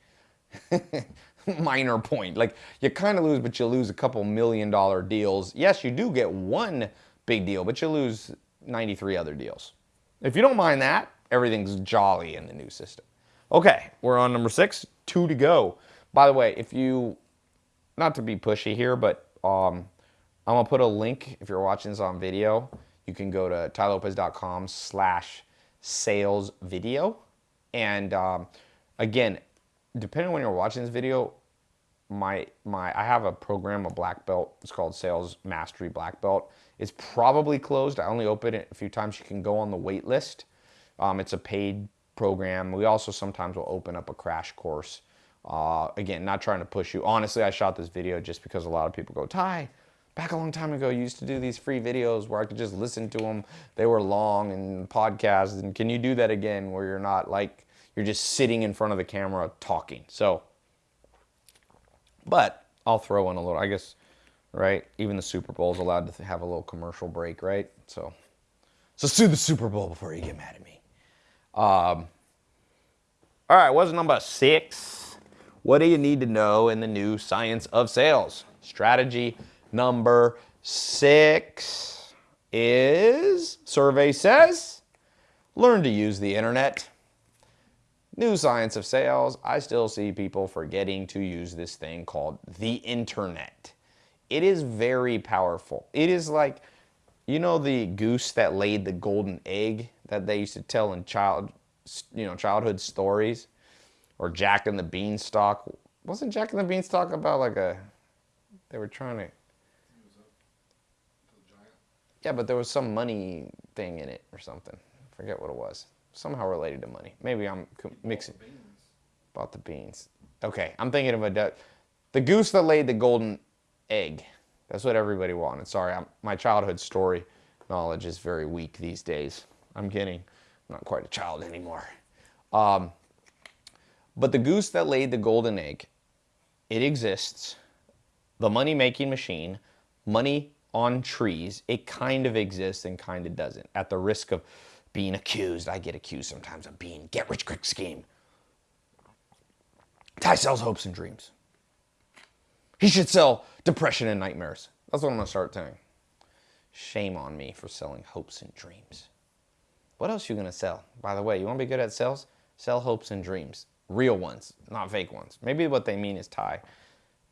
minor point. Like you kind of lose, but you lose a couple million dollar deals. Yes, you do get one big deal, but you lose 93 other deals. If you don't mind that, everything's jolly in the new system. Okay, we're on number six, two to go. By the way, if you, not to be pushy here, but um, I'm gonna put a link, if you're watching this on video, you can go to tailopez.com slash sales video. And um, again, depending on when you're watching this video, my my I have a program, a black belt. It's called Sales Mastery Black Belt. It's probably closed. I only open it a few times. You can go on the wait list. Um, it's a paid program. We also sometimes will open up a crash course. Uh, again, not trying to push you. Honestly, I shot this video just because a lot of people go, Tai, back a long time ago, you used to do these free videos where I could just listen to them. They were long and podcasts. And can you do that again where you're not like you're just sitting in front of the camera talking. So, but I'll throw in a little, I guess, right? Even the Super Bowl is allowed to have a little commercial break, right? So, so sue the Super Bowl before you get mad at me. Um, all right, what's number six? What do you need to know in the new science of sales? Strategy number six is survey says learn to use the internet. New science of sales, I still see people forgetting to use this thing called the internet. It is very powerful. It is like, you know the goose that laid the golden egg that they used to tell in child, you know, childhood stories? Or Jack and the Beanstalk. Wasn't Jack and the Beanstalk about like a, they were trying to, yeah, but there was some money thing in it or something. I forget what it was somehow related to money. Maybe I'm mixing. Bought the beans. Okay, I'm thinking of a duck. the goose that laid the golden egg. That's what everybody wanted. Sorry, I'm, my childhood story knowledge is very weak these days. I'm getting not quite a child anymore. Um, but the goose that laid the golden egg, it exists. The money making machine, money on trees, it kind of exists and kind of doesn't. At the risk of being accused, I get accused sometimes of being get rich quick scheme. Tai sells hopes and dreams. He should sell depression and nightmares. That's what I'm to start saying. Shame on me for selling hopes and dreams. What else are you to sell? By the way, you want to be good at sales? Sell hopes and dreams. Real ones, not fake ones. Maybe what they mean is Tai.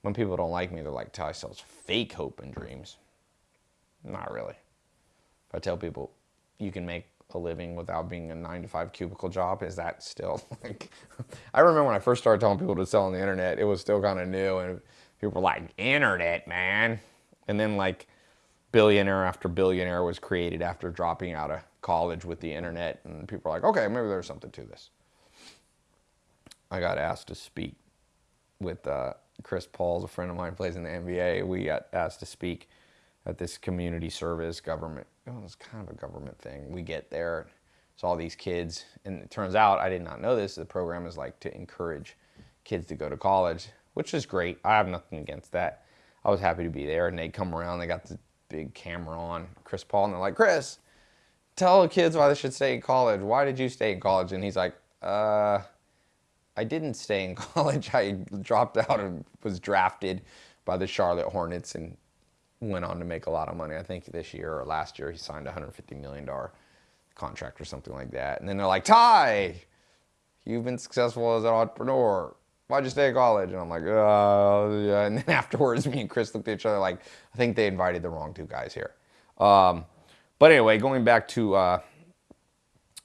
When people don't like me, they're like, Tai sells fake hope and dreams. Not really. I tell people you can make a living without being a nine to five cubicle job, is that still like, I remember when I first started telling people to sell on the internet, it was still kind of new and people were like, internet, man. And then like billionaire after billionaire was created after dropping out of college with the internet. And people were like, okay, maybe there's something to this. I got asked to speak with uh, Chris Paul's a friend of mine, plays in the NBA. We got asked to speak this community service government. Oh, it's kind of a government thing. We get there, it's all these kids, and it turns out I did not know this. The program is like to encourage kids to go to college, which is great. I have nothing against that. I was happy to be there, and they come around. They got the big camera on Chris Paul, and they're like, Chris, tell the kids why they should stay in college. Why did you stay in college? And he's like, uh, I didn't stay in college. I dropped out and was drafted by the Charlotte Hornets and went on to make a lot of money. I think this year or last year he signed a $150 million contract or something like that. And then they're like, Tai, you've been successful as an entrepreneur. Why'd you stay in college? And I'm like, uh, yeah. And then afterwards, me and Chris looked at each other like, I think they invited the wrong two guys here. Um, but anyway, going back to uh,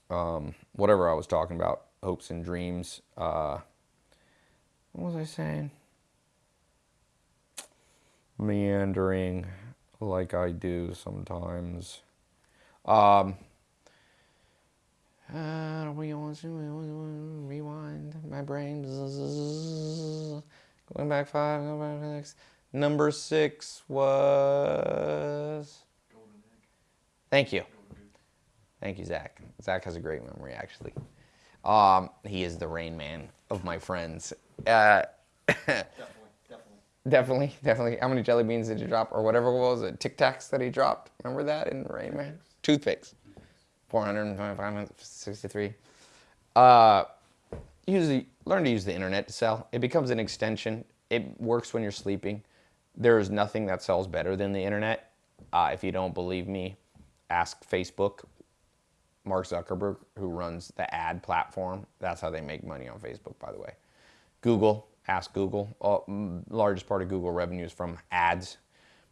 um, whatever I was talking about, hopes and dreams. Uh, what was I saying? Meandering like I do sometimes. Um, uh, we want to rewind my brain. Going back five, going back six. Number six was. Thank you. Thank you, Zach. Zach has a great memory, actually. Um, he is the rain man of my friends. Uh, Definitely, definitely. How many jelly beans did you drop, or whatever it was, it Tic Tacs that he dropped? Remember that in Rain Man? Toothpicks. 463. Uh, use the, learn to use the internet to sell. It becomes an extension. It works when you're sleeping. There is nothing that sells better than the internet. Uh, if you don't believe me, ask Facebook. Mark Zuckerberg, who runs the ad platform, that's how they make money on Facebook, by the way. Google, ask Google. Uh, largest part of Google revenue is from ads.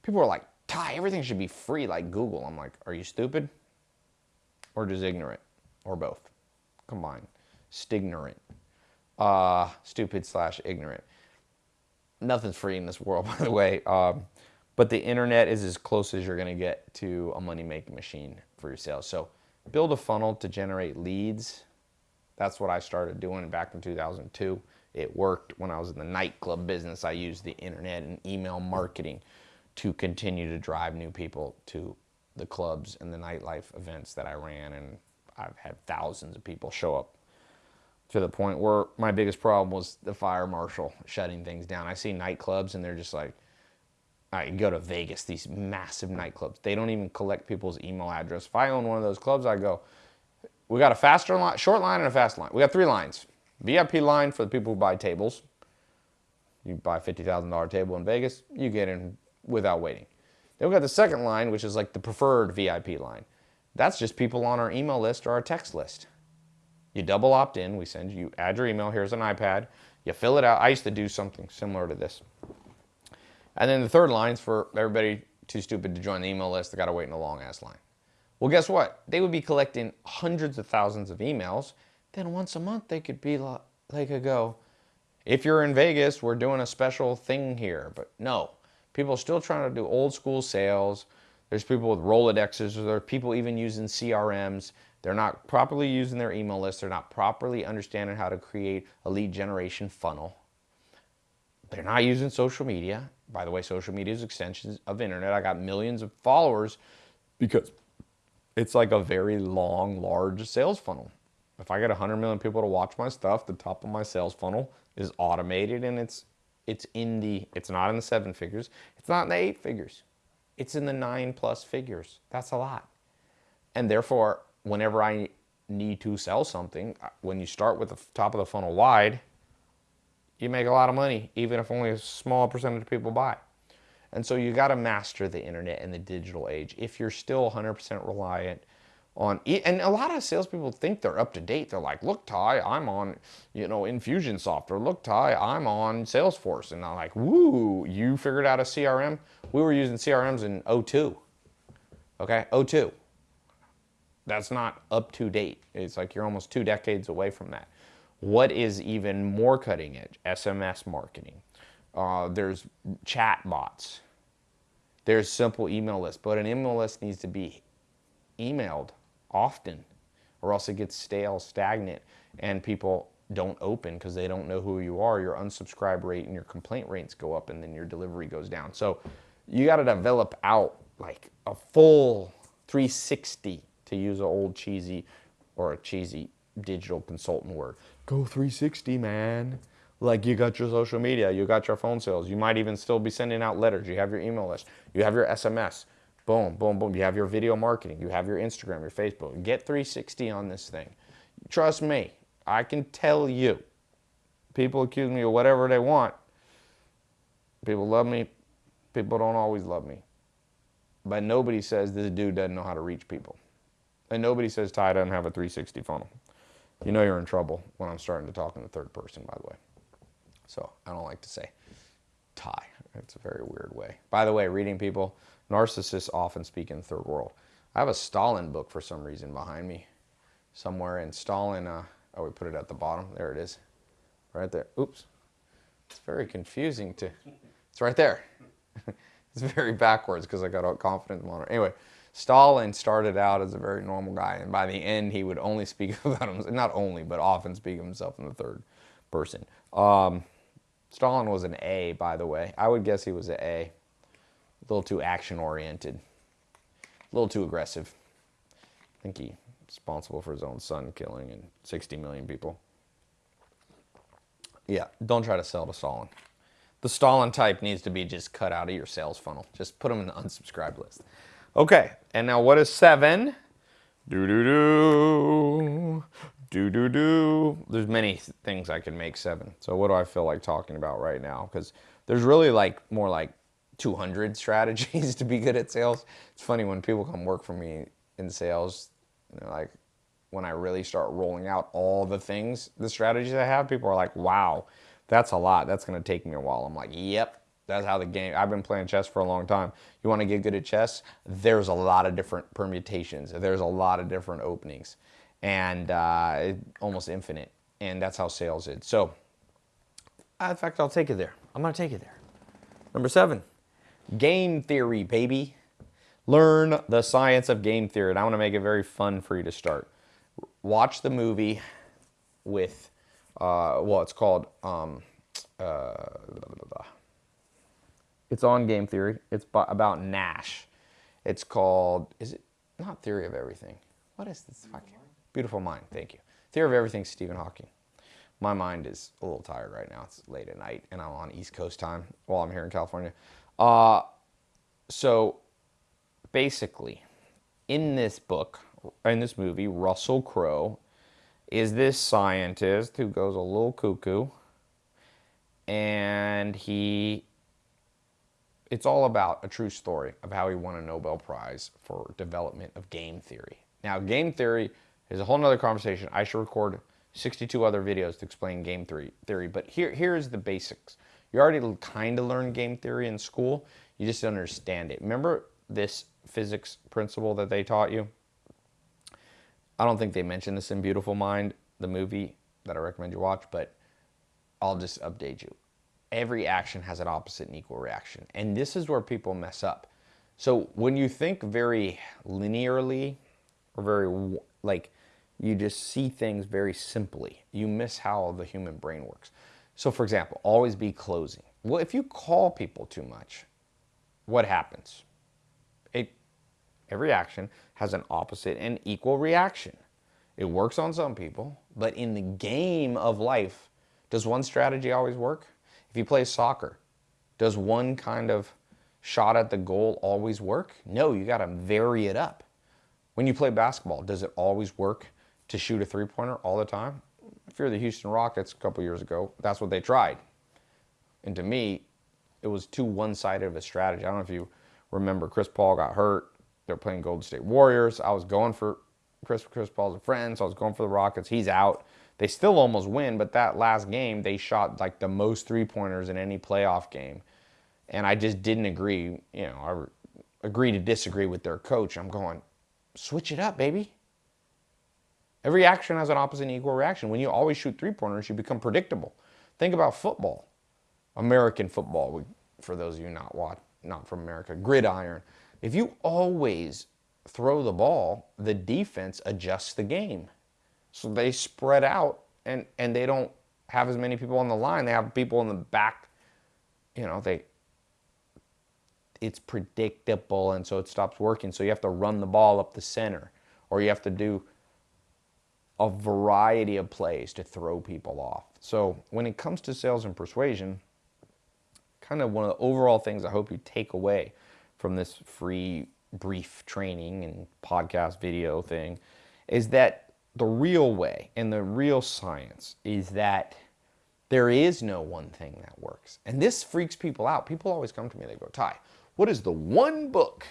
People are like, Tai, everything should be free like Google. I'm like, are you stupid? Or just ignorant? Or both? Combined. Stignorant. Uh, stupid slash ignorant. Nothing's free in this world, by the way. Um, but the internet is as close as you're going to get to a money making machine for your sales. So build a funnel to generate leads. That's what I started doing back in 2002. It worked when I was in the nightclub business. I used the internet and email marketing to continue to drive new people to the clubs and the nightlife events that I ran. And I've had thousands of people show up to the point where my biggest problem was the fire marshal shutting things down. I see nightclubs and they're just like, I go to Vegas, these massive nightclubs. They don't even collect people's email address. If I own one of those clubs, I go, we got a faster line, short line and a fast line. We got three lines. VIP line for the people who buy tables. You buy a $50,000 table in Vegas, you get in without waiting. Then we got the second line, which is like the preferred VIP line. That's just people on our email list or our text list. You double opt in, we send you, add your email, here's an iPad, you fill it out. I used to do something similar to this. And then the third line is for everybody too stupid to join the email list, they gotta wait in a long ass line. Well, guess what? They would be collecting hundreds of thousands of emails then once a month they could be like, they could go, if you're in Vegas, we're doing a special thing here. But no, people are still trying to do old school sales. There's people with Rolodexes, or there are people even using CRMs. They're not properly using their email list. They're not properly understanding how to create a lead generation funnel. They're not using social media. By the way, social media is extensions of internet. I got millions of followers because it's like a very long, large sales funnel. If I get 100 million people to watch my stuff, the top of my sales funnel is automated and it's it's in the it's not in the seven figures, it's not in the eight figures. It's in the nine plus figures. That's a lot. And therefore, whenever I need to sell something, uh, when you start with the top of the funnel wide, you make a lot of money, even if only a small percentage of people buy. And so you got to master the internet and the digital age. If you're still 100% reliant on, and a lot of salespeople think they're up to date. They're like, look, Tai, I'm on, you know, Infusionsoft, or look, Tai, I'm on Salesforce. And I'm like, woo, you figured out a CRM? We were using CRMs in 02. Okay, 02. That's not up to date. It's like you're almost two decades away from that. What is even more cutting edge? SMS marketing. Uh, there's chat bots. There's simple email lists, but an email list needs to be emailed often or else it gets stale, stagnant, and people don't open because they don't know who you are. Your unsubscribe rate and your complaint rates go up and then your delivery goes down. So you got to develop out like a full 360 to use an old cheesy or a cheesy digital consultant word. Go 360, man. Like you got your social media, you got your phone sales. You might even still be sending out letters. You have your email list. You have your SMS. Boom, boom, boom. You have your video marketing. You have your Instagram, your Facebook. Get 360 on this thing. Trust me, I can tell you. People accuse me of whatever they want. People love me. People don't always love me. But nobody says this dude doesn't know how to reach people. And nobody says Tai doesn't have a 360 funnel. You know you're in trouble when I'm starting to talk in the third person, by the way. So I don't like to say Tai. It's a very weird way. By the way, reading people, narcissists often speak in third world. I have a Stalin book for some reason behind me somewhere. And Stalin, uh, oh, we put it at the bottom. There it is. Right there. Oops. It's very confusing to, it's right there. it's very backwards because I got a confidence monitor. Anyway, Stalin started out as a very normal guy, and by the end, he would only speak about himself, not only, but often speak of himself in the third person. Um, Stalin was an A, by the way. I would guess he was an A. A little too action oriented, a little too aggressive. I think he's responsible for his own son killing and 60 million people. Yeah, don't try to sell to Stalin. The Stalin type needs to be just cut out of your sales funnel. Just put them in the unsubscribe list. Okay, and now what is seven? Do do do. Do do do. There's many things I can make seven. So what do I feel like talking about right now? Because there's really like more like 200 strategies to be good at sales. It's funny when people come work for me in sales, you know, like when I really start rolling out all the things, the strategies I have, people are like, wow, that's a lot. That's going to take me a while. I'm like, yep, that's how the game, I've been playing chess for a long time. You want to get good at chess? There's a lot of different permutations. There's a lot of different openings and uh, almost infinite. And that's how sales is. So, in fact, I'll take it there. I'm going to take it there. Number seven, game theory, baby. Learn the science of game theory. And I want to make it very fun for you to start. Watch the movie with, uh, well, it's called um, uh, it's on game theory. It's about Nash. It's called, is it not Theory of Everything? What is this fucking? Beautiful Mind, thank you. Theory of Everything, Stephen Hawking. My mind is a little tired right now. It's late at night and I'm on East Coast time while I'm here in California. Uh, so basically, in this book, in this movie, Russell Crowe is this scientist who goes a little cuckoo and he it's all about a true story of how he won a Nobel Prize for development of game theory. Now, game theory is a whole nother conversation. I should record 62 other videos to explain game theory, theory but here, here's the basics. You already kind of learned game theory in school. You just understand it. Remember this physics principle that they taught you? I don't think they mentioned this in Beautiful Mind, the movie that I recommend you watch, but I'll just update you every action has an opposite and equal reaction. And this is where people mess up. So when you think very linearly or very like you just see things very simply, you miss how the human brain works. So for example, always be closing. Well, if you call people too much, what happens? It every action has an opposite and equal reaction. It works on some people, but in the game of life, does one strategy always work? If you play soccer, does one kind of shot at the goal always work? No, you got to vary it up. When you play basketball, does it always work to shoot a three pointer all the time? If you're the Houston Rockets a couple years ago, that's what they tried. And to me, it was too one sided of a strategy. I don't know if you remember, Chris Paul got hurt. They're playing Golden State Warriors. I was going for Chris, Chris Paul's a friend, so I was going for the Rockets. He's out. They still almost win, but that last game, they shot like the most three pointers in any playoff game. And I just didn't agree. You know, I agree to disagree with their coach. I'm going, switch it up, baby. Every action has an opposite and equal reaction. When you always shoot three pointers, you become predictable. Think about football, American football. For those of you not watch, not from America, gridiron. If you always throw the ball, the defense adjusts the game. So they spread out and, and they don't have as many people on the line. They have people in the back, you know, they it's predictable and so it stops working. So you have to run the ball up the center or you have to do a variety of plays to throw people off. So when it comes to sales and persuasion, kind of one of the overall things I hope you take away from this free brief training and podcast video thing is that the real way and the real science is that there is no one thing that works. And this freaks people out. People always come to me, they go, Tai, what is the one book?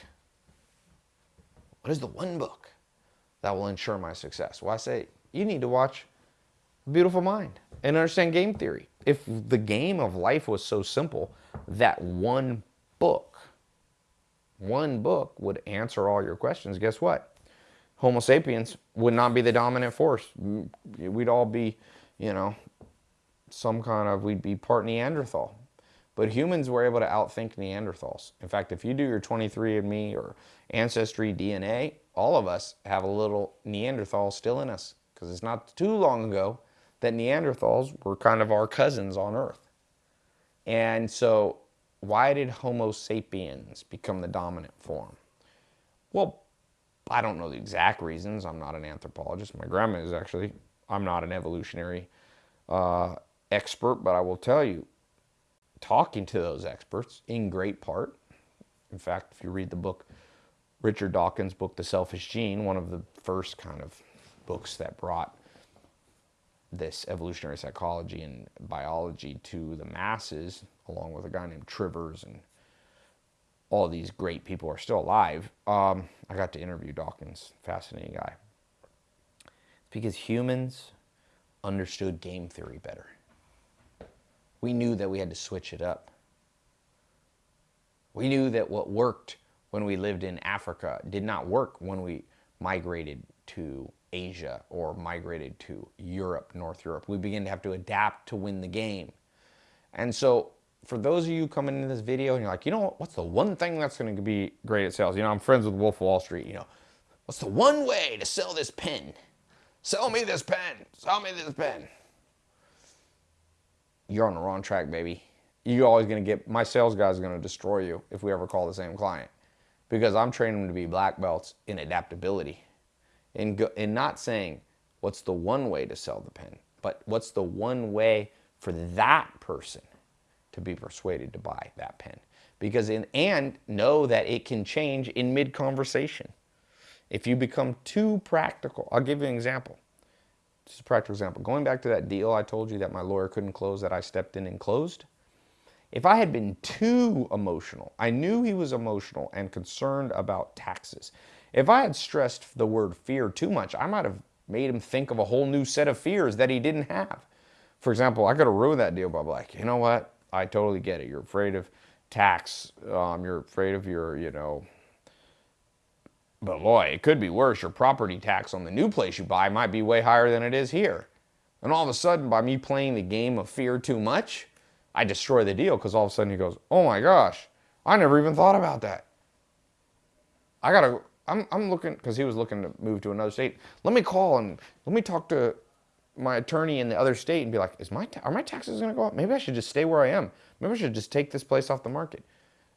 What is the one book that will ensure my success? Well, I say, you need to watch Beautiful Mind and understand game theory. If the game of life was so simple, that one book one book would answer all your questions, guess what? Homo sapiens would not be the dominant force. We'd all be, you know, some kind of, we'd be part Neanderthal. But humans were able to outthink Neanderthals. In fact, if you do your 23andMe or Ancestry DNA, all of us have a little Neanderthal still in us. Because it's not too long ago that Neanderthals were kind of our cousins on Earth. And so why did Homo sapiens become the dominant form? Well, I don't know the exact reasons. I'm not an anthropologist. My grandma is actually. I'm not an evolutionary uh, expert, but I will tell you, talking to those experts in great part, in fact, if you read the book, Richard Dawkins' book, The Selfish Gene, one of the first kind of books that brought this evolutionary psychology and biology to the masses, along with a guy named Trivers and all these great people are still alive. Um, I got to interview Dawkins, fascinating guy. Because humans understood game theory better. We knew that we had to switch it up. We knew that what worked when we lived in Africa did not work when we migrated to Asia or migrated to Europe, North Europe. We begin to have to adapt to win the game. And so for those of you coming into this video and you're like, you know, what's the one thing that's going to be great at sales? You know, I'm friends with Wolf of Wall Street. You know, what's the one way to sell this pen? Sell me this pen. Sell me this pen. You're on the wrong track, baby. You're always going to get, my sales guy's going to destroy you if we ever call the same client because I'm training them to be black belts in adaptability and, go, not saying what's the one way to sell the pen, but what's the one way for that person to be persuaded to buy that pen. Because in, and know that it can change in mid conversation. If you become too practical, I'll give you an example. Just a practical example. Going back to that deal I told you that my lawyer couldn't close that I stepped in and closed. If I had been too emotional, I knew he was emotional and concerned about taxes. If I had stressed the word fear too much, I might have made him think of a whole new set of fears that he didn't have. For example, I could have ruined that deal by like, you know what? I totally get it. You're afraid of tax. Um, you're afraid of your, you know, but boy, it could be worse. Your property tax on the new place you buy might be way higher than it is here. And all of a sudden, by me playing the game of fear too much, I destroy the deal because all of a sudden he goes, oh my gosh, I never even thought about that. I gotta, I'm, I'm looking, because he was looking to move to another state. Let me call and let me talk to my attorney in the other state and be like, is my are my taxes to go up? Maybe I should just stay where I am. Maybe I should just take this place off the market.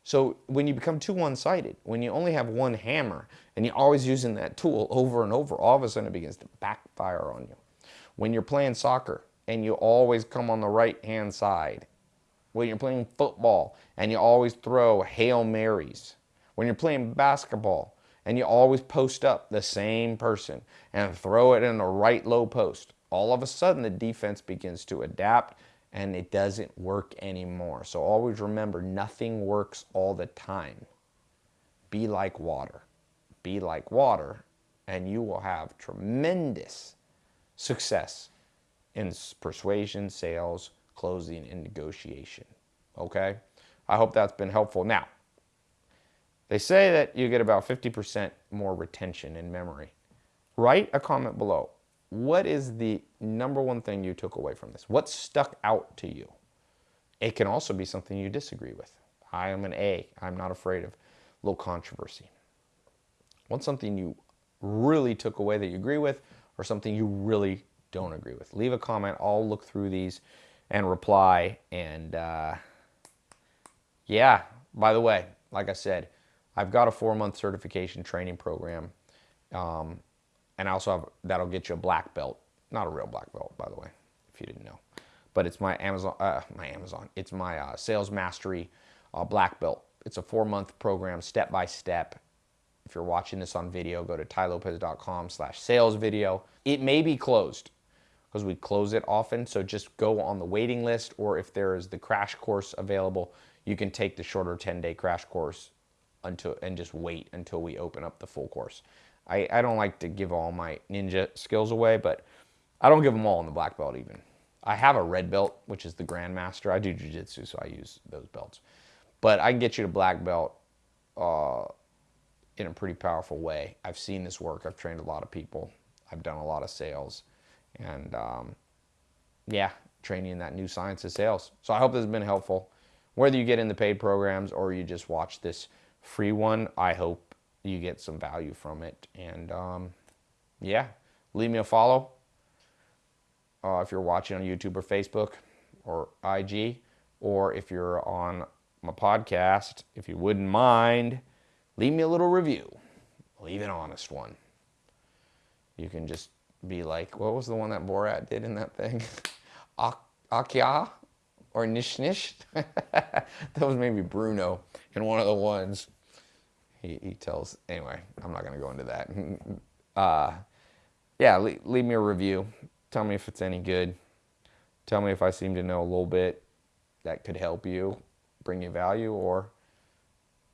So when you become too one-sided, when you only have one hammer and you're always using that tool over and over, all of a sudden it begins to backfire on you. When you're playing soccer and you always come on the right-hand side, when you're playing football and you always throw Hail Marys, when you're playing basketball and you always post up the same person and throw it in the right low post, all of a sudden the defense begins to adapt and it doesn't work anymore. So always remember, nothing works all the time. Be like water. Be like water, and you will have tremendous success in persuasion, sales, closing, and negotiation. Okay? I hope that's been helpful. Now, they say that you get about 50% more retention in memory. Write a comment below what is the number one thing you took away from this? What stuck out to you? It can also be something you disagree with. I am an A. I'm not afraid of little controversy. What's something you really took away that you agree with or something you really don't agree with? Leave a comment. I'll look through these and reply. And uh, yeah, by the way, like I said, I've got a four-month certification training program. Um, and I also have, that'll get you a black belt. Not a real black belt, by the way, if you didn't know. But it's my Amazon, uh, my Amazon, it's my uh, sales mastery uh, black belt. It's a four month program, step by step. If you're watching this on video, go to tailopez.com slash sales video. It may be closed because we close it often. So just go on the waiting list or if there is the crash course available, you can take the shorter 10 day crash course until and just wait until we open up the full course. I, I don't like to give all my ninja skills away, but I don't give them all in the black belt even. I have a red belt, which is the grandmaster. I do jujitsu, so I use those belts. But I can get you to black belt uh, in a pretty powerful way. I've seen this work. I've trained a lot of people. I've done a lot of sales. And um, yeah, training in that new science of sales. So I hope this has been helpful. Whether you get in the paid programs or you just watch this free one, I hope you get some value from it. And um, yeah, leave me a follow uh, if you're watching on YouTube or Facebook or IG, or if you're on my podcast, if you wouldn't mind, leave me a little review. Leave an honest one. You can just be like, what was the one that Borat did in that thing? Akya or Nish Nish? that was maybe Bruno in one of the ones he, he tells, anyway, I'm not going to go into that. Uh, yeah, leave, leave me a review. Tell me if it's any good. Tell me if I seem to know a little bit that could help you, bring you value, or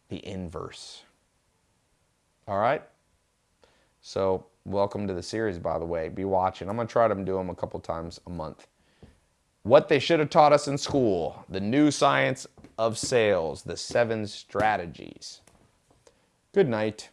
the inverse. All right? So, welcome to the series, by the way. Be watching. I'm going to try to do them a couple times a month. What they should have taught us in school, the new science of sales, the seven strategies. Good night.